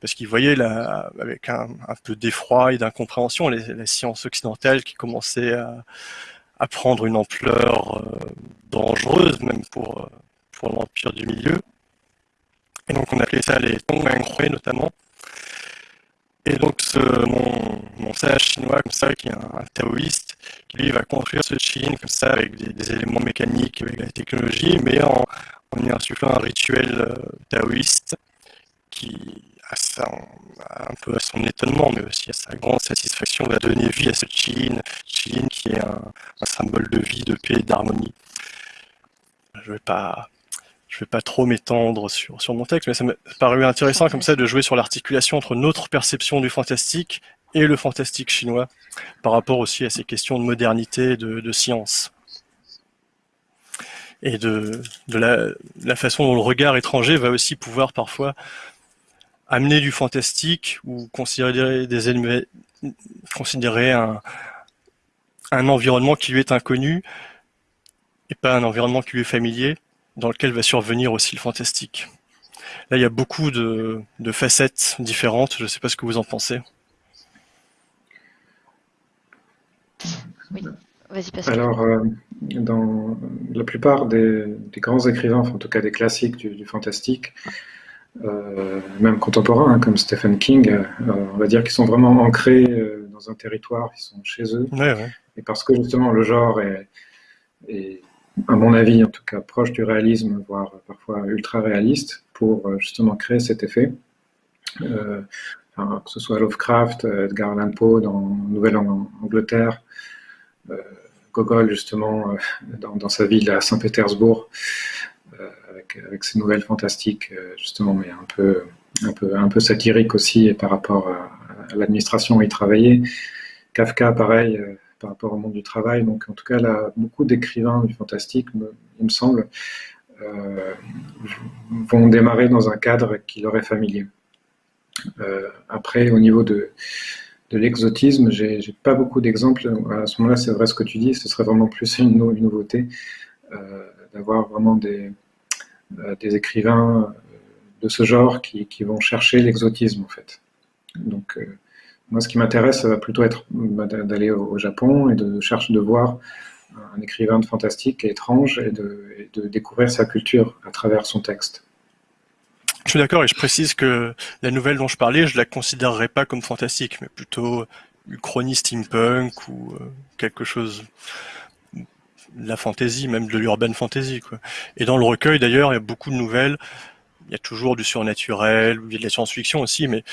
parce qu'ils voyaient avec un, peu d'effroi et d'incompréhension les, les, sciences occidentales qui commençaient à, prendre une ampleur euh, dangereuse, même pour, pour l'Empire du Milieu. Et donc on appelait ça les Tongmenghui notamment. Et donc ce, mon, mon sage chinois comme ça, qui est un, un, taoïste, lui va construire ce Qin comme ça avec des, éléments mécaniques, avec la technologie, mais en, en y insufflant un rituel euh, taoïste qui, un peu à son étonnement, mais aussi à sa grande satisfaction, va donner vie à ce Qin, Qin qui est un, symbole de vie, de paix et d'harmonie. Je vais pas je vais pas trop m'étendre sur, sur mon texte, mais ça m'a paru intéressant comme ça de jouer sur l'articulation entre notre perception du fantastique et le fantastique chinois, par rapport aussi à ces questions de modernité, de, science. Et de, la, façon dont le regard étranger va aussi pouvoir parfois amener du fantastique ou considérer, un, environnement qui lui est inconnu et pas un environnement qui lui est familier dans lequel va survenir aussi le fantastique. Là, il y a beaucoup de facettes différentes. Je ne sais pas ce que vous en pensez. Oui. Alors, euh, dans la plupart des, des, grands écrivains, en tout cas des classiques du, du fantastique, euh, même contemporains, hein, comme Stephen King, euh, on va dire qu'ils sont vraiment ancrés euh, dans un territoire, ils sont chez eux. Ouais, ouais. Et parce que justement le genre est, est à mon avis, en tout cas proche du réalisme, voire parfois ultra réaliste, pour euh, justement créer cet effet. Euh, enfin, que ce soit Lovecraft, Edgar Allan Poe dans Nouvelle-Angleterre, Gogol justement euh, dans, sa ville à Saint-Pétersbourg, euh, avec, ses nouvelles fantastiques justement, mais un peu, un peu, un peu satiriques aussi et par rapport à, l'administration où il travaillait. Kafka, pareil par rapport au monde du travail. Donc, en tout cas, là, beaucoup d'écrivains du fantastique, il me semble, euh, vont démarrer dans un cadre qui leur est familier. Euh, après, au niveau de, de l'exotisme, j'ai pas beaucoup d'exemples. À ce moment-là, c'est vrai ce que tu dis, ce serait vraiment plus une, nouveauté euh, d'avoir vraiment des, euh, écrivains de ce genre qui, vont chercher l'exotisme, en fait. Donc, euh, moi, ce qui m'intéresse, ça va plutôt être bah, d'aller au Japon et de chercher de voir un écrivain de fantastique étrange et de, et de découvrir sa culture à travers son texte. Je suis d'accord et je précise que la nouvelle dont je parlais, je la considérerais pas comme fantastique, mais plutôt une chronie steampunk ou euh, quelque chose de la fantasy, même de l'urban fantasy. Quoi. Et dans le recueil, d'ailleurs, il y a beaucoup de nouvelles. Il y a toujours du surnaturel, il y a de la science-fiction aussi, mais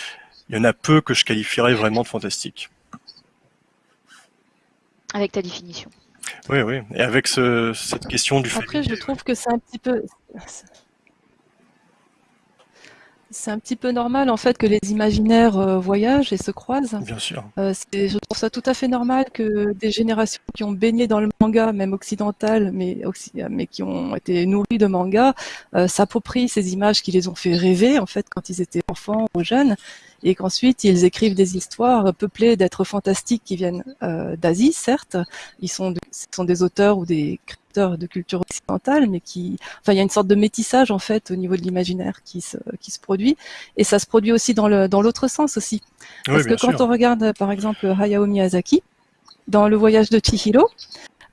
il y en a peu que je qualifierais vraiment de fantastique. Avec ta définition. Oui, oui. Et avec ce, cette question du Après, je trouve que c'est un petit peu c'est un petit peu normal en fait que les imaginaires euh, voyagent et se croisent. Bien sûr. Euh, je trouve ça tout à fait normal que des générations qui ont baigné dans le manga, même occidental, mais, mais qui ont été nourries de manga, euh, s'approprient ces images qui les ont fait rêver en fait quand ils étaient enfants ou jeunes, et qu'ensuite ils écrivent des histoires peuplées d'êtres fantastiques qui viennent euh, d'Asie, certes. Ils sont, de, sont des auteurs ou des de culture occidentale, mais qui, enfin, il y a une sorte de métissage en fait au niveau de l'imaginaire qui se, qui se produit, et ça se produit aussi dans le dans l'autre sens aussi, parce oui, que quand sûr. on regarde par exemple Hayao Miyazaki dans Le Voyage de Chihiro,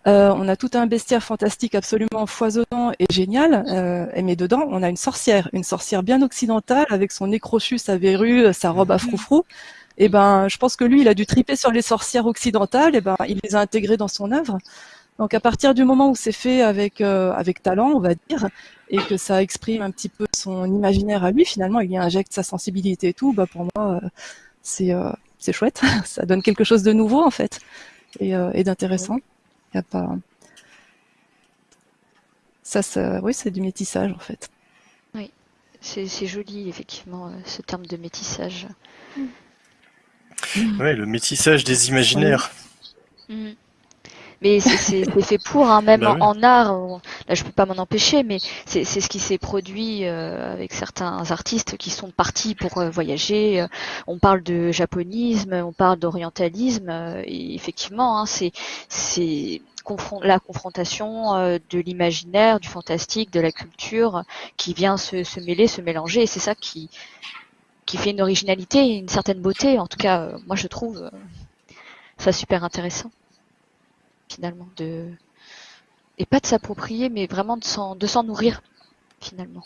euh, on a tout un bestiaire fantastique absolument foisonnant et génial, euh, mais dedans on a une sorcière, une sorcière bien occidentale avec son nez crochu, sa verrue, sa robe à froufrou. Et ben, je pense que lui, il a dû triper sur les sorcières occidentales. Et ben, il les a intégrées dans son œuvre. Donc à partir du moment où c'est fait avec, euh, avec talent, on va dire, et que ça exprime un petit peu son imaginaire à lui, finalement, il y injecte sa sensibilité et tout, bah pour moi, euh, c'est euh, c'est chouette. ça donne quelque chose de nouveau, en fait, et, euh, et d'intéressant. Il y a pas... Ça, ça oui, c'est du métissage, en fait. Oui, c'est joli, effectivement, ce terme de métissage. Oui, le métissage des imaginaires. Mmh. Mais c'est fait pour, hein, même Bah en, oui. en art, on- là je peux pas m'en empêcher, mais c'est ce qui s'est produit euh, avec certains artistes qui sont partis pour euh, voyager. Euh, On parle de japonisme, on parle d'orientalisme, et effectivement, hein, c'est la confrontation de l'imaginaire, du fantastique, de la culture qui vient se, se mêler, se mélanger. Et c'est ça qui, qui fait une originalité une certaine beauté. En tout cas, moi je trouve ça super intéressant finalement de et pas de s'approprier, mais vraiment de s'en de s'en nourrir finalement.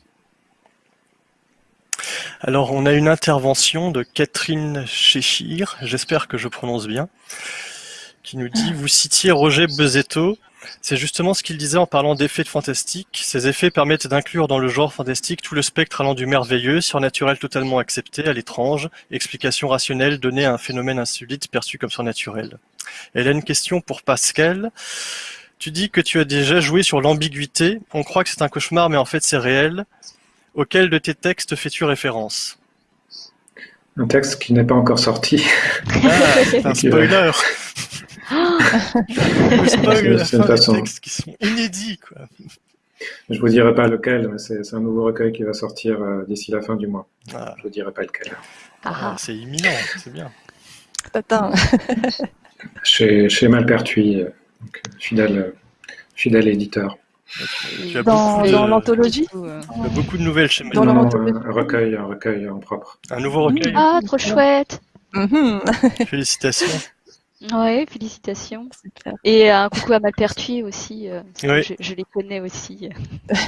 Alors, on a une intervention de Catherine Cheshire, j'espère que je prononce bien, qui nous dit, vous citiez Roger Bezetto, c'est justement ce qu'il disait en parlant d'effets de fantastique. Ces effets permettent d'inclure dans le genre fantastique tout le spectre allant du merveilleux, surnaturel totalement accepté, à l'étrange, explication rationnelle donnée à un phénomène insolite perçu comme surnaturel. Elle a une question pour Pascal. Tu dis que tu as déjà joué sur l'ambiguïté. On croit que c'est un cauchemar, mais en fait c'est réel. Auquel de tes textes fais-tu référence? Un texte qui n'est pas encore sorti. Ah, un spoiler la fin façon... des textes qui sont inédits. Quoi. Je vous dirai pas lequel, mais c'est un nouveau recueil qui va sortir euh, d'ici la fin du mois. Ah. Je vous dirai pas lequel. Ah, ah. c'est imminent, c'est bien. Attends. chez, chez Malpertuis, euh, fidèle, fidèle éditeur. Tu as dans, l'anthologie Il beaucoup de nouvelles chez Dans un recueil, un recueil en propre. Un nouveau recueil Ah, trop chouette mhm. Félicitations. Oui, félicitations. Et un coucou à Malpertuis aussi. Euh, je, je, les connais aussi.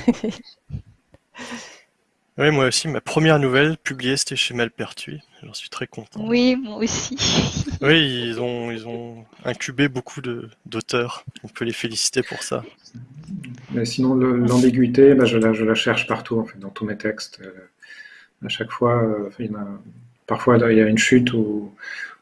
Oui, moi aussi, ma première nouvelle publiée, c'était chez Malpertuis. J'en suis très content. Oui, moi aussi. oui, ils ont, ils ont incubé beaucoup d'auteurs. On peut les féliciter pour ça. Mais sinon, l'ambiguïté, bah, je, la, je la cherche partout, en fait, dans tous mes textes. Euh, à chaque fois, euh, il y a, parfois, il y a une chute où,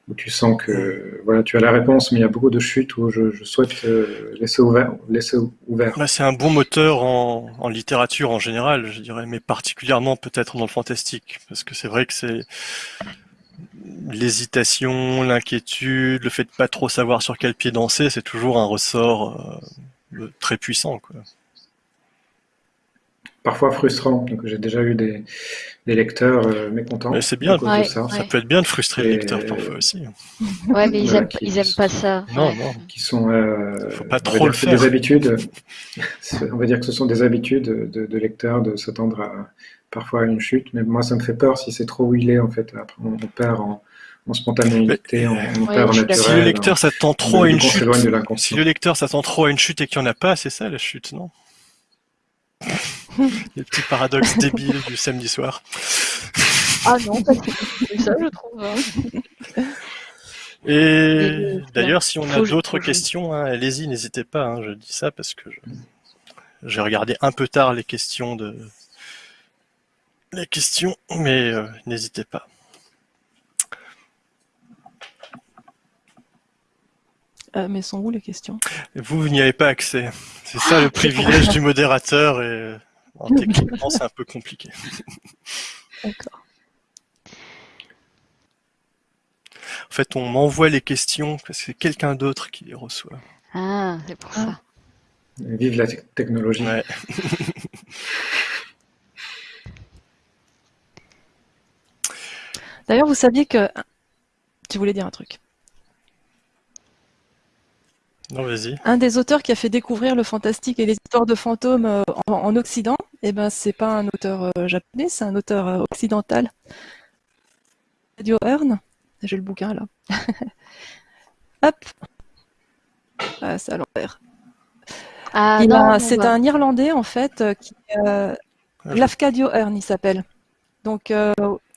où tu sens que voilà, tu as la réponse, mais il y a beaucoup de chutes où je, souhaite euh, laisser ouvert. Laisser ouvert. Bah, c'est un bon moteur en, littérature en général, je dirais, mais particulièrement peut-être dans le fantastique, parce que c'est vrai que c'est l'hésitation, l'inquiétude, le fait de pas trop savoir sur quel pied danser, c'est toujours un ressort euh, très puissant. Parfois frustrant. Donc j'ai déjà eu des, des lecteurs euh, mécontents. Mais c'est bien, ça. ça. peut être bien de frustrer les lecteurs parfois aussi. Ouais, mais ils, aiment, ils aiment pas ça. Non, non. Qui sont. Euh, Faut pas trop le faire. Des habitudes. on va dire que ce sont des habitudes de, de lecteurs de s'attendre à parfois à une chute. Mais moi, ça me fait peur si c'est trop huilé en fait. Après, on, perd en en spontanéité, on, perd en naturel. Si le lecteur s'attend trop à une chute, si le lecteur s'attend trop à une chute et qu'il n'y en a pas, c'est ça la chute, non? Les petits paradoxes débiles du samedi soir. Ah non, c'est ça, je trouve. Hein. Et d'ailleurs, si on a d'autres questions, hein, allez-y, n'hésitez pas. Hein, je dis ça parce que j'ai regardé un peu tard les questions de les questions, mais euh, n'hésitez pas. Euh, mais sont où les questions Vous, vous n'y avez pas accès. C'est ça le privilège du modérateur et euh, techniquement c'est un peu compliqué. D'accord. En fait, on m'envoie les questions parce que c'est quelqu'un d'autre qui les reçoit. Ah, c'est pour ça. Vive la technologie. D'ailleurs, vous saviez que... Tu voulais dire un truc un des auteurs qui a fait découvrir le fantastique et les histoires de fantômes euh, en, Occident, eh ben, c'est pas un auteur euh, japonais, c'est un auteur euh, occidental. Radio Hearn. J'ai le bouquin là. Hop. Ah, c'est à l'envers. Ah, c'est un Irlandais en fait qui euh, Lafcadio Hearn il s'appelle. Donc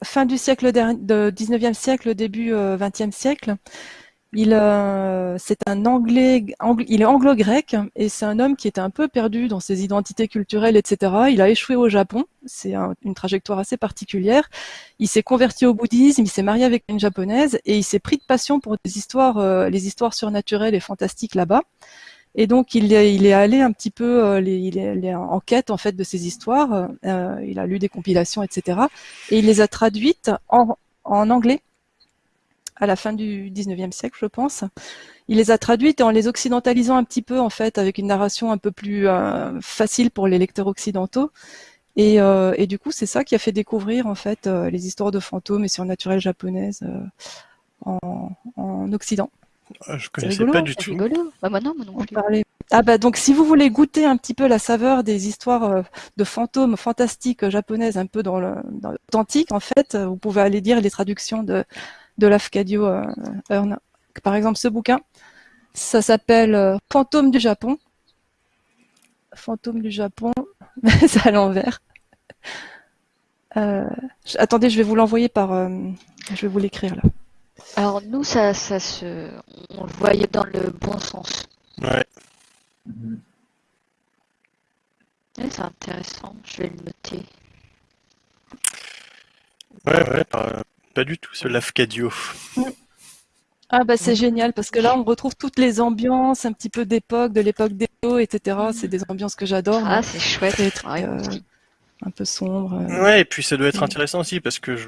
fin du siècle de 19e siècle, début 20e siècle. Il, euh, c'est un anglais, il est anglo-grec et c'est un homme qui était un peu perdu dans ses identités culturelles, etc. Il a échoué au Japon, c'est une trajectoire assez particulière. Il s'est converti au bouddhisme, il s'est marié avec une japonaise et il s'est pris de passion pour des histoires, euh, les histoires surnaturelles et fantastiques là-bas. Et donc il est, il est allé un petit peu, euh, il, en quête en fait de ces histoires. il a lu des compilations, etc. Et il les a traduites en, en anglais à la fin du 19e siècle, je pense. Il les a traduites en les occidentalisant un petit peu, en fait, avec une narration un peu plus euh, facile pour les lecteurs occidentaux. Et, euh, et du coup, c'est ça qui a fait découvrir, en fait, euh, les histoires de fantômes et surnaturelles japonaises en, en, Occident. Ah, Je connaissais rigolo, pas du C'est tout. rigolo. Bah moi non, moi non On plus. parlait. Ah bah donc si vous voulez goûter un petit peu la saveur des histoires de fantômes fantastiques japonaises un peu dans l'authentique en fait, vous pouvez aller lire les traductions de de Lafcadio euh, Hearn. Par exemple ce bouquin, ça s'appelle euh, Fantôme du Japon. Fantôme du Japon, c'est à l'envers. Euh, attendez, je vais vous l'envoyer par euh, je vais vous l'écrire là. Alors nous, ça, ça se, on le voyait dans le bon sens. Ouais. Ouais, c'est intéressant. Je vais le noter. Ouais, ouais, pas du tout, ce Lafcadio. Ah bah c'est génial parce que là on retrouve toutes les ambiances un petit peu d'époque, de l'époque d'Edo, etc. C'est des ambiances que j'adore, Ah, c'est chouette. très, euh, un peu sombre. euh. Ouais, et puis ça doit être Mm. intéressant aussi parce que je,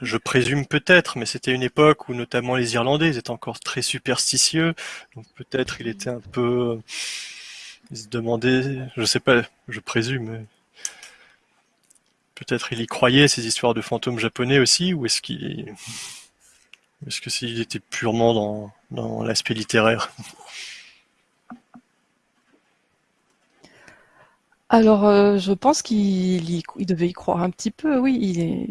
je présume peut-être, mais c'était une époque où notamment les Irlandais ils étaient encore très superstitieux, donc peut-être il était un peu, il se demandait, je sais pas, je présume, peut-être il y croyait ces histoires de fantômes japonais aussi, ou est-ce qu'il, est-ce que s'il était purement dans, dans l'aspect littéraire? Alors euh, je pense qu'il il devait y croire un petit peu, oui. Il est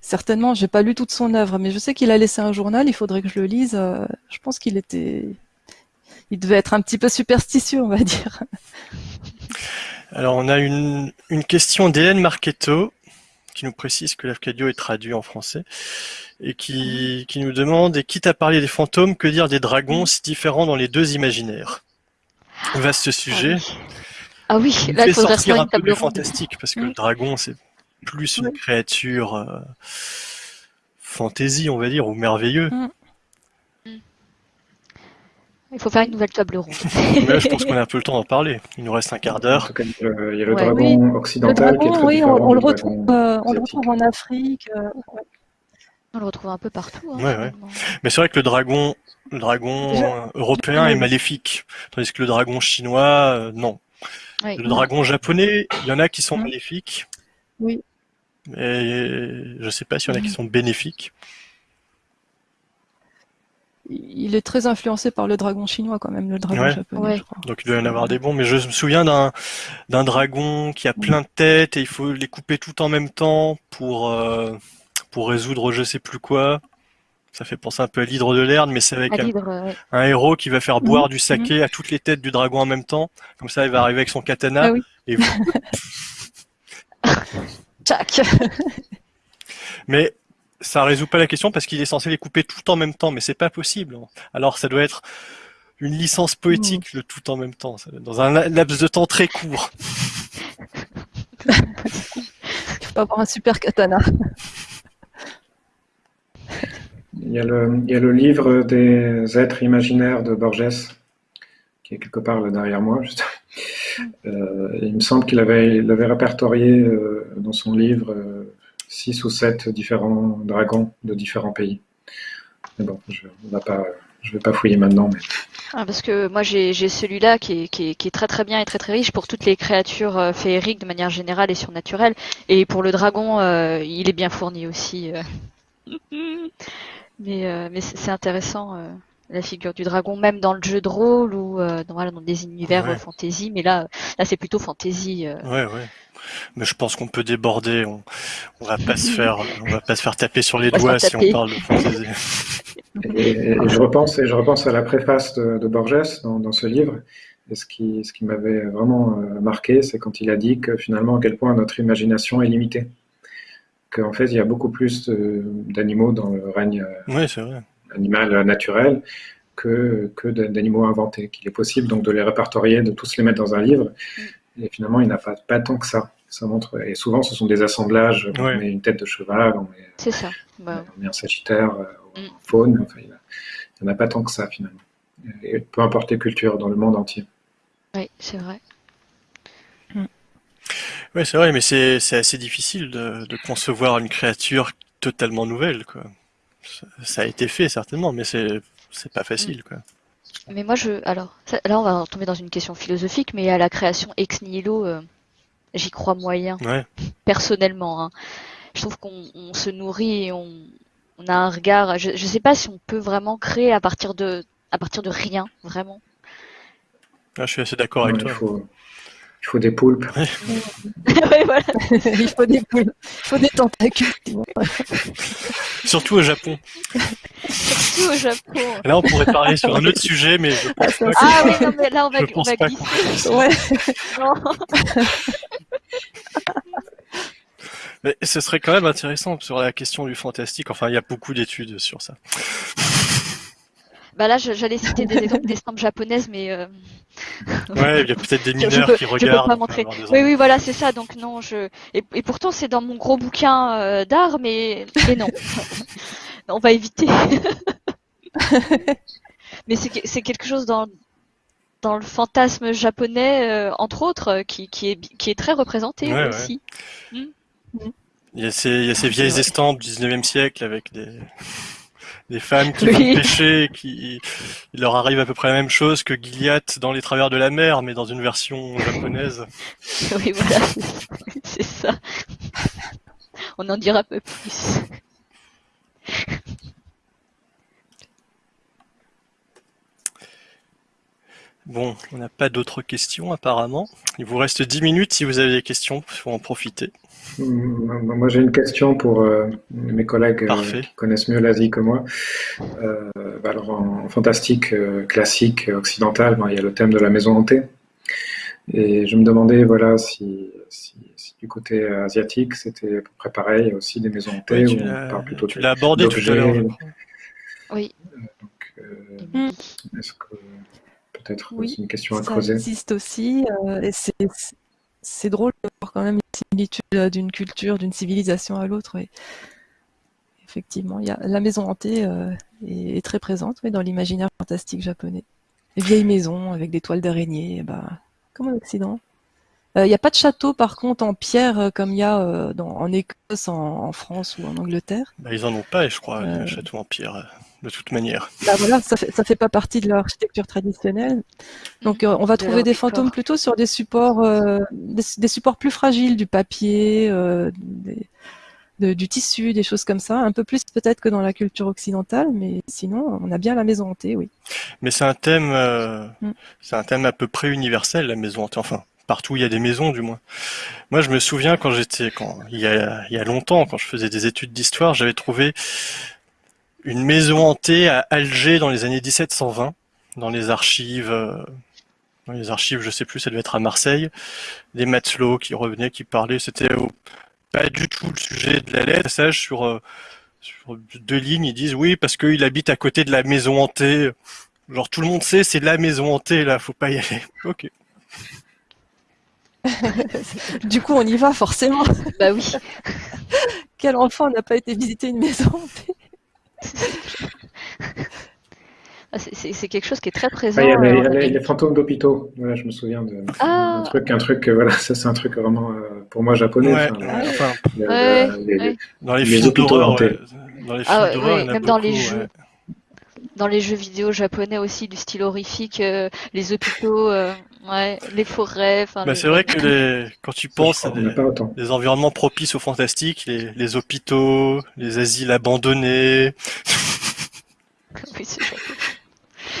certainement, j'ai pas lu toute son œuvre, mais je sais qu'il a laissé un journal. Il faudrait que je le lise. euh, je pense qu'il était, il devait être un petit peu superstitieux, on va dire. Alors, on a une, une question d'Hélène Marchetto qui nous précise que l'Afcadio est traduit en français et qui, qui nous demande, et quitte à parler des fantômes, que dire des dragons si différents dans les deux imaginaires? Vaste Ah sujet. oui. Ah oui, Il là il faudrait sortir faire un peu fantastique parce que Mm. le dragon, c'est plus une créature euh, fantaisie, on va dire, ou merveilleux. Il faut faire une nouvelle table ronde. Mais là, je pense qu'on a un peu le temps d'en parler. Il nous reste un quart d'heure. il y a le, le dragon Le occidental qui est dragon, très oui, on, on le retrouve, euh, on le retrouve en Afrique. euh, ouais. On le retrouve un peu partout. Hein, Ouais, ouais. finalement. Mais c'est vrai que le dragon, le européen est Oui. maléfique, tandis que le dragon chinois, euh, non. Oui. Le dragon japonais, il y en a qui sont Mm. maléfiques, Oui. mais je sais pas s'il y en a qui Mm. sont bénéfiques. Il est très influencé par le dragon chinois quand même, le dragon Ouais. japonais, Ouais. je crois. Donc il doit y en avoir des bons, mais je me souviens d'un d'un dragon qui a plein de têtes et il faut les couper tout en même temps pour euh, pour résoudre je sais plus quoi. Ça fait penser un peu à l'hydre de Lerne, mais c'est avec un, ouais. un héros qui va faire boire Mhm. du saké à toutes les têtes du dragon en même temps. Comme ça, il va arriver avec son katana Ah oui. et vous Tchac Mais ça résout pas la question parce qu'il est censé les couper tout en même temps, mais c'est pas possible. Alors ça doit être une licence poétique le tout en même temps, dans un la- laps de temps très court. Il faut avoir un super katana. Il y, a le, il y a le livre des êtres imaginaires de Borges, qui est quelque part là derrière moi. Juste. Euh, il me semble qu'il avait, il avait répertorié euh, dans son livre euh, six ou sept différents dragons de différents pays. Mais bon, je ne vais pas fouiller maintenant. Mais... Ah, parce que moi j'ai celui-là qui est, qui, est, qui est très très bien et très très riche pour toutes les créatures euh, féeriques de manière générale et surnaturelle. Et pour le dragon, euh, il est bien fourni aussi. euh. mais euh, mais c'est intéressant euh, la figure du dragon, même dans le jeu de rôle ou euh, dans, voilà, dans des univers Ouais. fantasy. Mais là, là c'est plutôt fantasy. euh. Ouais, ouais. Mais je pense qu'on peut déborder. On, on va pas se faire, on va pas se faire taper sur les doigts si on parle de fantasy. Et, je, repense, et je repense à la préface de, de Borges dans, dans ce livre. Et ce qui, ce qui m'avait vraiment euh, marqué, c'est quand il a dit que finalement, à quel point notre imagination est limitée. Qu'en fait, il y a beaucoup plus d'animaux dans le règne euh, vrai. animal naturel que, que d'a- d'animaux inventés. Qu'il est possible donc de les répertorier, de tous les mettre dans un livre. Et finalement, il n'y en a pas, pas tant que ça. Ça montre, et souvent, ce sont des assemblages. On met une tête de cheval, on met, C'est ça. Bah, on met un sagittaire, euh, Mm. faune. Enfin, il n'y en a pas tant que ça, finalement. Et peu importe les cultures dans le monde entier. oui, c'est vrai. Ouais, c'est vrai, mais c'est c'est assez difficile de, de concevoir une créature totalement nouvelle, quoi. Ça, ça a été fait certainement, mais c'est c'est pas facile, quoi. Mais moi, je. Alors, ça- là, on va tomber dans une question philosophique, mais à la création ex nihilo, euh, j'y crois moyen, Ouais. personnellement. hein. Je trouve qu'on on se nourrit et on, on a un regard. Je ne sais pas si on peut vraiment créer à partir de, à partir de rien, vraiment. Ah, je suis assez d'accord avec Ouais, toi. faut, il faut des poulpes. Ouais, voilà. il faut des poules, il faut des tentacules. Surtout au Japon. Surtout au Japon. Là, on pourrait parler sur un autre sujet, mais je pense ça, pas Ah oui, non, mais là, on va, je on pense va pas glisser. Ouais. Non. Mais ce serait quand même intéressant sur la question du fantastique. Enfin, il y a beaucoup d'études sur ça. Bah là, j'allais citer des exemples d'estampes japonaises, mais euh, Ouais, il y a peut-être des mineurs peux, qui je peux regardent. pas montrer. Oui, oui, voilà, c'est ça. Donc non, je et, et pourtant c'est dans mon gros bouquin euh, d'art, mais mais non, on va éviter. mais c'est que- c'est quelque chose dans dans le fantasme japonais, euh, entre autres, qui, qui est qui est très représenté Ouais, ouais. aussi. Il y a ces, il y a ces vieilles Ouais. estampes du 19e siècle avec des, des femmes qui Oui. vont pêcher, qui, il leur arrive à peu près la même chose que Gilliatt dans Les Travers de la mer, mais dans une version japonaise. oui, voilà, c'est- ça. On en dira peu plus. Bon, on n'a pas d'autres questions apparemment. Il vous reste 10 minutes si vous avez des questions, il faut en profiter. Moi, j'ai une question pour euh, mes collègues euh, qui connaissent mieux l'Asie que moi. Euh, bah alors, en, en fantastique euh, classique occidental, ben, il y a le thème de la maison hantée. Et je me demandais, voilà, si, si, si du côté asiatique, c'était à peu près pareil, il y a aussi des maisons hantées, Ouais, tu l'as plutôt tu l'as abordé tout à l'heure. Oui. donc, euh, Mm. est-ce que peut-être Oui, c'est une question à Ça creuser? existe aussi. euh, et c'est c'est drôle de voir quand même les similitudes euh, d'une culture, d'une civilisation à l'autre. Effectivement, il y a, la maison hantée euh, est, est très présente oui, dans l'imaginaire fantastique japonais. Les vieilles maisons avec des toiles d'araignée, ben, comme en Occident. Euh, Il n'y a pas de château par contre en pierre euh, comme il y a euh, dans, en Écosse, en, en France ou en Angleterre. Bah, ils en ont pas, je crois, Euh. le château en pierre, euh, de toute manière. Bah voilà, ça fait, ça fait pas partie de leur architecture traditionnelle. Donc euh, on va De trouver des fantômes plutôt sur des supports, euh, des, des supports plus fragiles, du papier, euh, des- de- du tissu, des choses comme ça. Un peu plus peut-être que dans la culture occidentale, mais sinon on a bien la maison hantée, oui. Mais c'est un thème, euh, Mm. c'est un thème à peu près universel, la maison hantée. Enfin, partout où il y a des maisons, du moins. Moi, je me souviens quand j'étais, quand il y a, il y a longtemps, quand je faisais des études d'histoire, j'avais trouvé une maison hantée à Alger dans les années 1720, dans les archives, euh, dans les archives, je sais plus, ça devait être à Marseille, des matelots qui revenaient, qui parlaient. C'était au- pas du tout le sujet de la lettre. Passage sur, euh, sur deux lignes, ils disent oui parce qu'il habite à côté de la maison hantée. Genre tout le monde sait, c'est la maison hantée là, faut pas y aller. Ok. Du coup on y va forcément. Bah oui. Quel enfant n'a pas été visiter une maison hantée? C'est- C'est quelque chose qui est très Ah, présent. il y a les, euh, il y les- fantômes d'hôpitaux. Voilà, je me souviens de, Ah. un truc, un truc, euh, voilà, ça c'est un truc vraiment euh, pour moi japonais. Ouais, enfin, ouais, enfin, le- Ouais, le- les- ouais. dans les, Les films d'horreur. Dans les films Ah dans les jeux. ouais. Dans les jeux vidéo japonais aussi, du style horrifique, euh, les hôpitaux, euh, ouais, les forêts. Enfin, Bah, le- c'est vrai que les, quand tu penses à des, environnements propices au fantastique, les, les hôpitaux, les asiles abandonnés, Oui, ce genre de-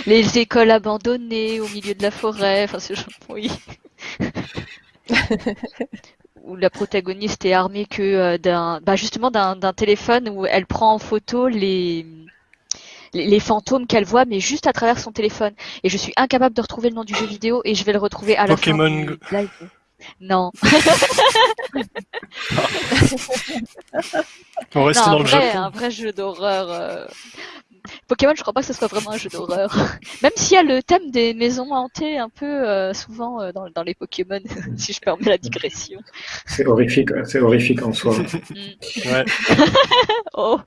Les écoles abandonnées au milieu de la forêt, enfin ce genre oui. Où la protagoniste est armée que euh, d'un, bah justement d'un d'un téléphone où elle prend en photo les les, les fantômes qu'elle voit, mais juste à travers son téléphone. Et je suis incapable de retrouver le nom du jeu vidéo et je vais le retrouver à la Pokémon fin live. Non, on reste non dans le vrai, Japon. un vrai jeu d'horreur. euh. Pokémon, je crois pas que ce soit vraiment un jeu d'horreur. Même s'il y a le thème des maisons hantées un peu euh, souvent euh, dans, dans les Pokémon, si je permets la digression. C'est horrifique, c'est horrifique en soi. Mm. Ouais. Oh,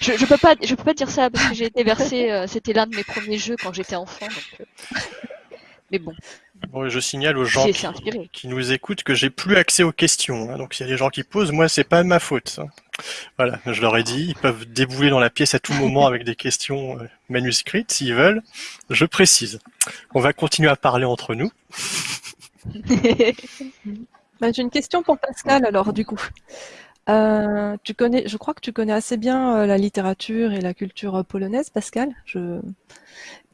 je, je peux pas, je peux pas dire ça parce que j'ai été versée. euh, C'était l'un de mes premiers jeux quand j'étais enfant. Donc, euh, Mais bon, Bon, je signale aux gens qui, nous écoutent que j'ai plus accès aux questions. hein. Donc s'il y a des gens qui posent, moi c'est pas de ma faute. hein. Voilà, je leur ai dit, ils peuvent débouler dans la pièce à tout moment avec des questions euh, manuscrites s'ils veulent. Je précise. On va continuer à parler entre nous. Bah, J'ai une question pour Pascal alors du coup. Euh, tu connais, je crois que tu connais assez bien euh, la littérature et la culture polonaise, Pascal. Je...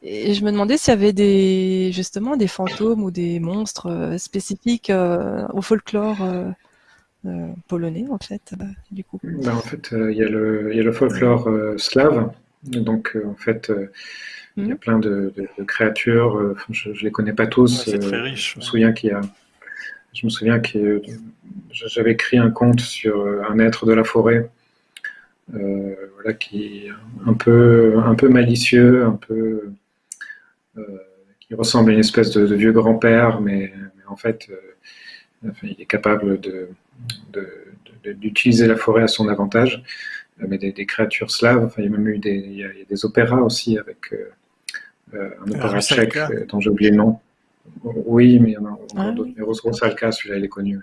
Et je me demandais s'il y avait des justement des fantômes ou des monstres euh, spécifiques euh, au folklore euh, euh, polonais en fait. euh, du coup. Ben, en fait, euh, il y a le, il y a le folklore euh, slave. Donc, euh, en fait, euh, il y a Mhm. plein de, de- de créatures. euh, je ne les connais pas tous. Ouais, c'est très riche, Je me ouais. souviens qu'il y a, je me souviens que j'avais écrit un conte sur un être de la forêt, euh, voilà, qui est un peu, un peu malicieux, un peu, qui ressemble à une espèce de, de vieux grand-père, mais, mais en fait, euh, enfin, il est capable de, de- de- d'utiliser la forêt à son avantage. Euh, Mais des, des créatures slaves, enfin, il y a même eu des, il y a, il y a des opéras aussi avec euh, euh, un opéra tchèque euh, dont j'ai oublié le nom. Oui, mais il y en a encore Ah d'autres. Mais Ros- Rosalka, celui-là, il est connu.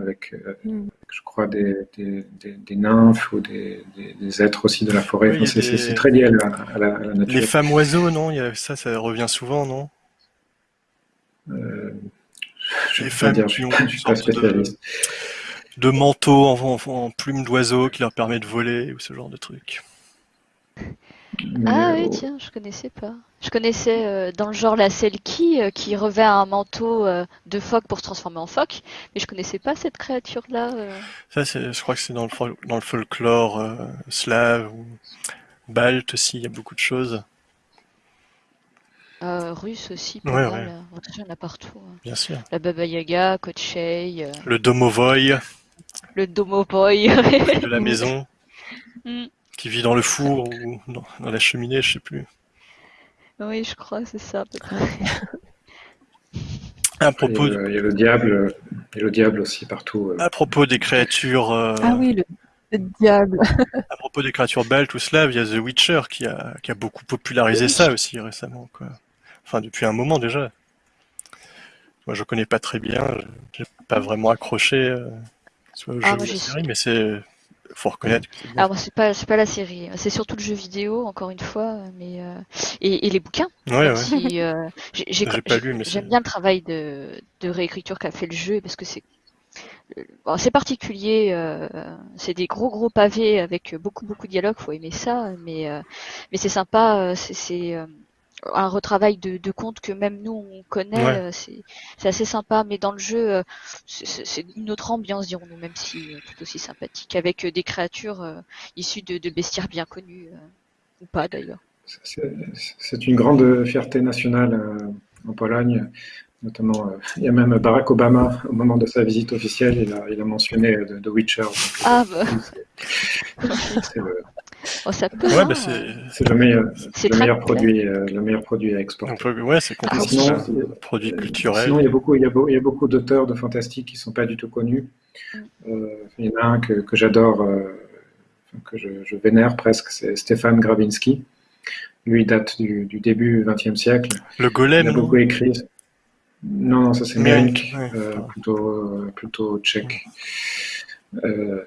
Avec, euh, Mm. je crois, des, des, des- des nymphes ou des, des- des êtres aussi de la forêt. Oui, Enfin, c'est, très lié à la, à la- à la nature. Les femmes oiseaux, non? Il y a- Ça, ça revient souvent, non? Euh, je Les ne femmes dire, qui ont suis pas de- spécialiste. De manteaux en, en, en plumes d'oiseaux qui leur permet de voler ou ce genre de trucs. Mais, Ah oui, euh, tiens, je connaissais pas. Je connaissais euh, dans le genre la Selkie euh, qui revêt un manteau euh, de phoque pour se transformer en phoque, mais je connaissais pas cette créature-là. euh. Ça, c'est, je crois que c'est dans le, dans le folklore euh, slave ou balte aussi, il y a beaucoup de choses, Euh, russe aussi, pas Ouais, mal. ouais. euh, Il y en a partout. hein. bien sûr. La Baba Yaga, Kochei, euh, Le domovoy le Domoboy. de la maison Mm. Qui vit dans le four ou dans, dans la cheminée, je sais plus. oui, je crois, c'est ça. peut-être. À il, y a propos, le, il y a le diable, il y a le diable aussi partout. euh. à propos des créatures, euh, Ah oui, le, le diable. à propos des créatures baltes ou slaves, il y a The Witcher qui a, qui a beaucoup popularisé ça aussi récemment, quoi. Enfin, depuis un moment déjà. Moi, je connais pas très bien, j'ai pas vraiment accroché, euh, soit au Ah, jeu ou à la série, mais c'est, faut reconnaître que c'est bien. Alors, moi, c'est pas, c'est pas la série, c'est surtout le jeu vidéo, encore une fois, mais euh, et, et les bouquins. Ouais, ouais. si, euh, j'ai- j'ai- J'ai pas j'ai- lu, mais j'aime bien le travail de, de réécriture qu'a fait le jeu parce que c'est euh, bon, c'est particulier, euh, c'est des gros gros pavés avec beaucoup beaucoup de dialogue, faut aimer ça, mais euh, mais c'est sympa, euh, c'est c'est, euh, un retravail de, de contes que même nous on connaît, Ouais. euh, c'est c'est assez sympa, mais dans le jeu euh, c'est- une autre ambiance dirons-nous, même si euh, tout aussi sympathique, avec des créatures euh, issues de, de bestiaires bien connus euh, ou pas d'ailleurs. C'est c'est une grande fierté nationale euh, en Pologne, notamment. il y a même Barack Obama, au moment de sa visite officielle, il a, il a mentionné The, The Witcher. donc, Ah bah, c'est le, oh, ça peut. Ouais, hein, bah, c'est, le meilleur, le meilleur produit, euh, le meilleur produit à exporter. peut- ouais, c'est Ah, complètement Sinon, ça. c'est- Produit Euh, culturel. Sinon, il y a beaucoup, il y a beau- il y a beaucoup d'auteurs de fantastique qui sont pas du tout connus. Mm. Euh, il y en a un que, que j'adore, euh, que je, je vénère presque, c'est Stéphane Grabinski. Lui, il date du, du début XXe siècle. Le Il golem, a non beaucoup écrit. Non, non, ça c'est Mérink, Mérink, ouais. euh, plutôt, euh, plutôt tchèque. Euh,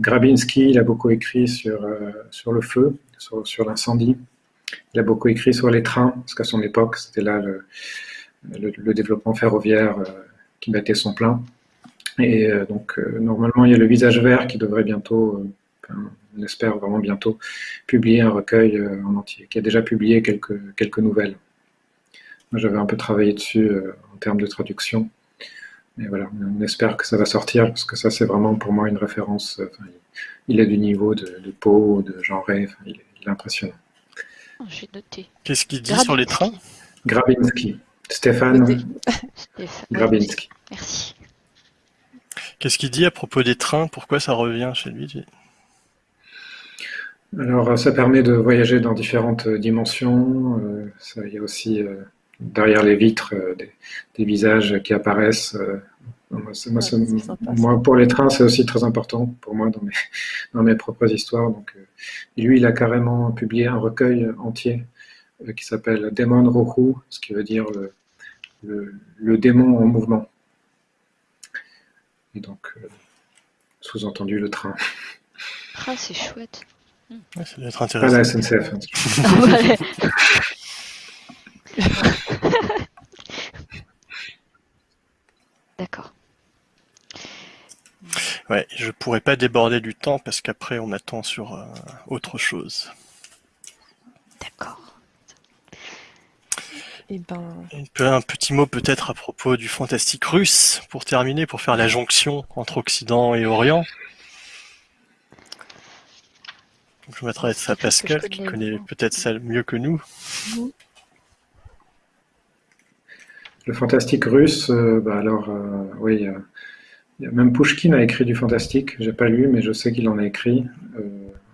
Grabinski, il a beaucoup écrit sur, euh, sur le feu, sur, l'incendie. Il a beaucoup écrit sur les trains, parce qu'à son époque, c'était là le, le, développement ferroviaire euh, qui battait son plein. Et donc, normalement, il y a le visage vert qui devrait bientôt, on espère vraiment bientôt, publier un recueil en entier, qui a déjà publié quelques, quelques nouvelles. Moi, j'avais un peu travaillé dessus en termes de traduction. Et voilà, on espère que ça va sortir, parce que ça, c'est vraiment pour moi une référence. euh, enfin, il, est du niveau de, de Poe, de enfin, il, est, il est impressionnant. Ah, J'ai noté. qu'est-ce qu'il dit sur les trains Grabinski, Stéphane. Grabinski. Merci. Qu'est-ce qu'il dit à propos des trains? Pourquoi ça revient chez lui? Alors, euh, ça permet de voyager dans différentes euh, dimensions. euh, ça, il y a aussi euh, derrière les vitres euh, des, des visages qui apparaissent. euh, moi, Ouais, pour les trains, c'est aussi très important pour moi dans mes, dans mes propres histoires. Donc, euh, lui, il a carrément publié un recueil entier euh, qui s'appelle Démon Rohu, ce qui veut dire le, le, le démon en mouvement. Et donc, euh, sous-entendu, le train. Ah, c'est chouette. Ouais, ça doit être Pas intéressant. la SNCF. hein. D'accord. Ouais, je pourrais pas déborder du temps parce qu'après on attend sur euh, autre chose. D'accord. Et ben, un petit mot peut-être à propos du fantastique russe, pour terminer, pour faire la jonction entre Occident et Orient. je m'adresse à Pascal, qui connaît peut-être ça mieux que nous. Le fantastique russe, euh, bah alors, euh, oui, même Pushkin a écrit du fantastique. J'ai pas lu, mais je sais qu'il en a écrit. Euh,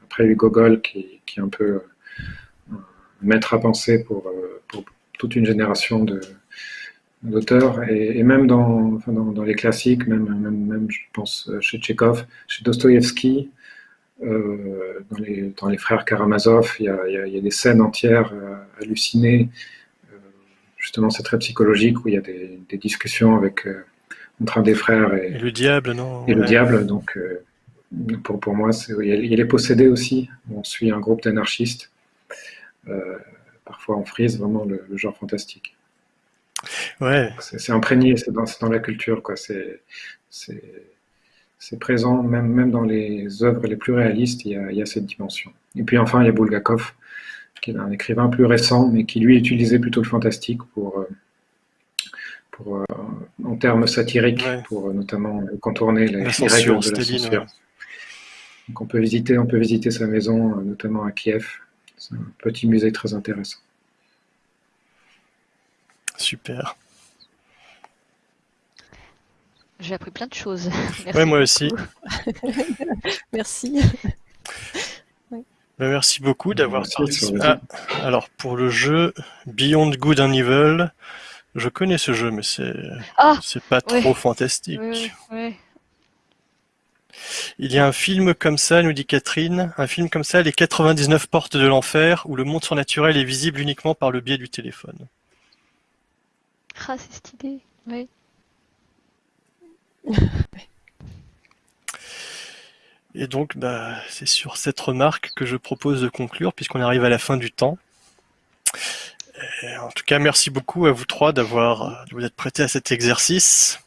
après, eu Gogol, qui, est un peu maître à penser pour, pour toute une génération d'auteurs, et, même dans, les classiques, même, je pense chez Tchekhov, chez Dostoïevski, euh, dans, les, frères Karamazov, il y a, des scènes entières euh, hallucinées. Euh, justement, c'est très psychologique où il y a des discussions avec, entre un des frères et, le diable, non Et le diable, donc pour, pour moi, il, est possédé aussi. On suit un groupe d'anarchistes. parfois, on frise vraiment le, genre fantastique. Ouais. C'est imprégné, c'est dans, dans, la culture, quoi. C'est présent, même, même dans les œuvres les plus réalistes, il y, a, cette dimension. Et puis enfin, il y a Bulgakov, qui est un écrivain plus récent, mais qui lui utilisait plutôt le fantastique pour, euh, pour, euh, en termes satiriques, pour euh, notamment contourner les, règles de la censure. Donc on peut visiter, on peut visiter sa maison, notamment à Kiev. C'est un petit musée très intéressant. Super. J'ai appris plein de choses. Oui, moi aussi. merci. Ben, merci beaucoup d'avoir participé. Ah, alors, pour le jeu Beyond Good and Evil, je connais ce jeu, mais c'est ah, pas trop fantastique. Il y a un film comme ça, nous dit Catherine, un film comme ça, Les 99 portes de l'enfer, où le monde surnaturel est visible uniquement par le biais du téléphone. Ah, c'est cette idée, oui. Et donc, bah, c'est sur cette remarque que je propose de conclure, puisqu'on arrive à la fin du temps. En tout cas, merci beaucoup à vous trois d'avoir de vous être prêtés à cet exercice.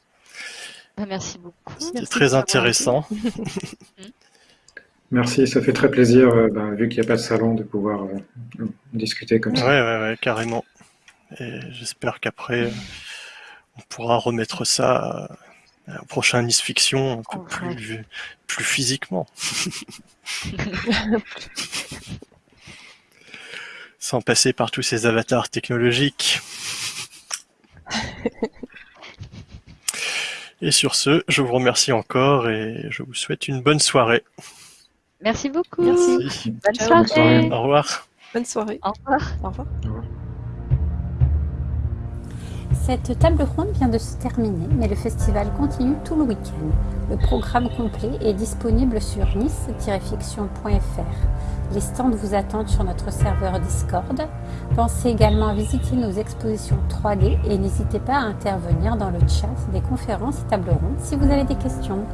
Bah, merci beaucoup. C'était très intéressant. merci, ça fait très plaisir, euh, bah, vu qu'il n'y a pas de salon, de pouvoir euh, discuter comme ça. Ouais, ouais, carrément. Et j'espère qu'après, euh, on pourra remettre ça un prochain Nice Fiction un peu plus, plus physiquement. Sans passer par tous ces avatars technologiques. Et sur ce, je vous remercie encore et je vous souhaite une bonne soirée. Merci beaucoup. Merci. Bonne soirée. Au revoir. Bonne soirée. Au revoir. Au revoir. Au revoir. Cette table ronde vient de se terminer, mais le festival continue tout le week-end. Le programme complet est disponible sur nice-fiction.fr. Les stands vous attendent sur notre serveur Discord. Pensez également à visiter nos expositions 3D et n'hésitez pas à intervenir dans le chat des conférences et tables rondes si vous avez des questions.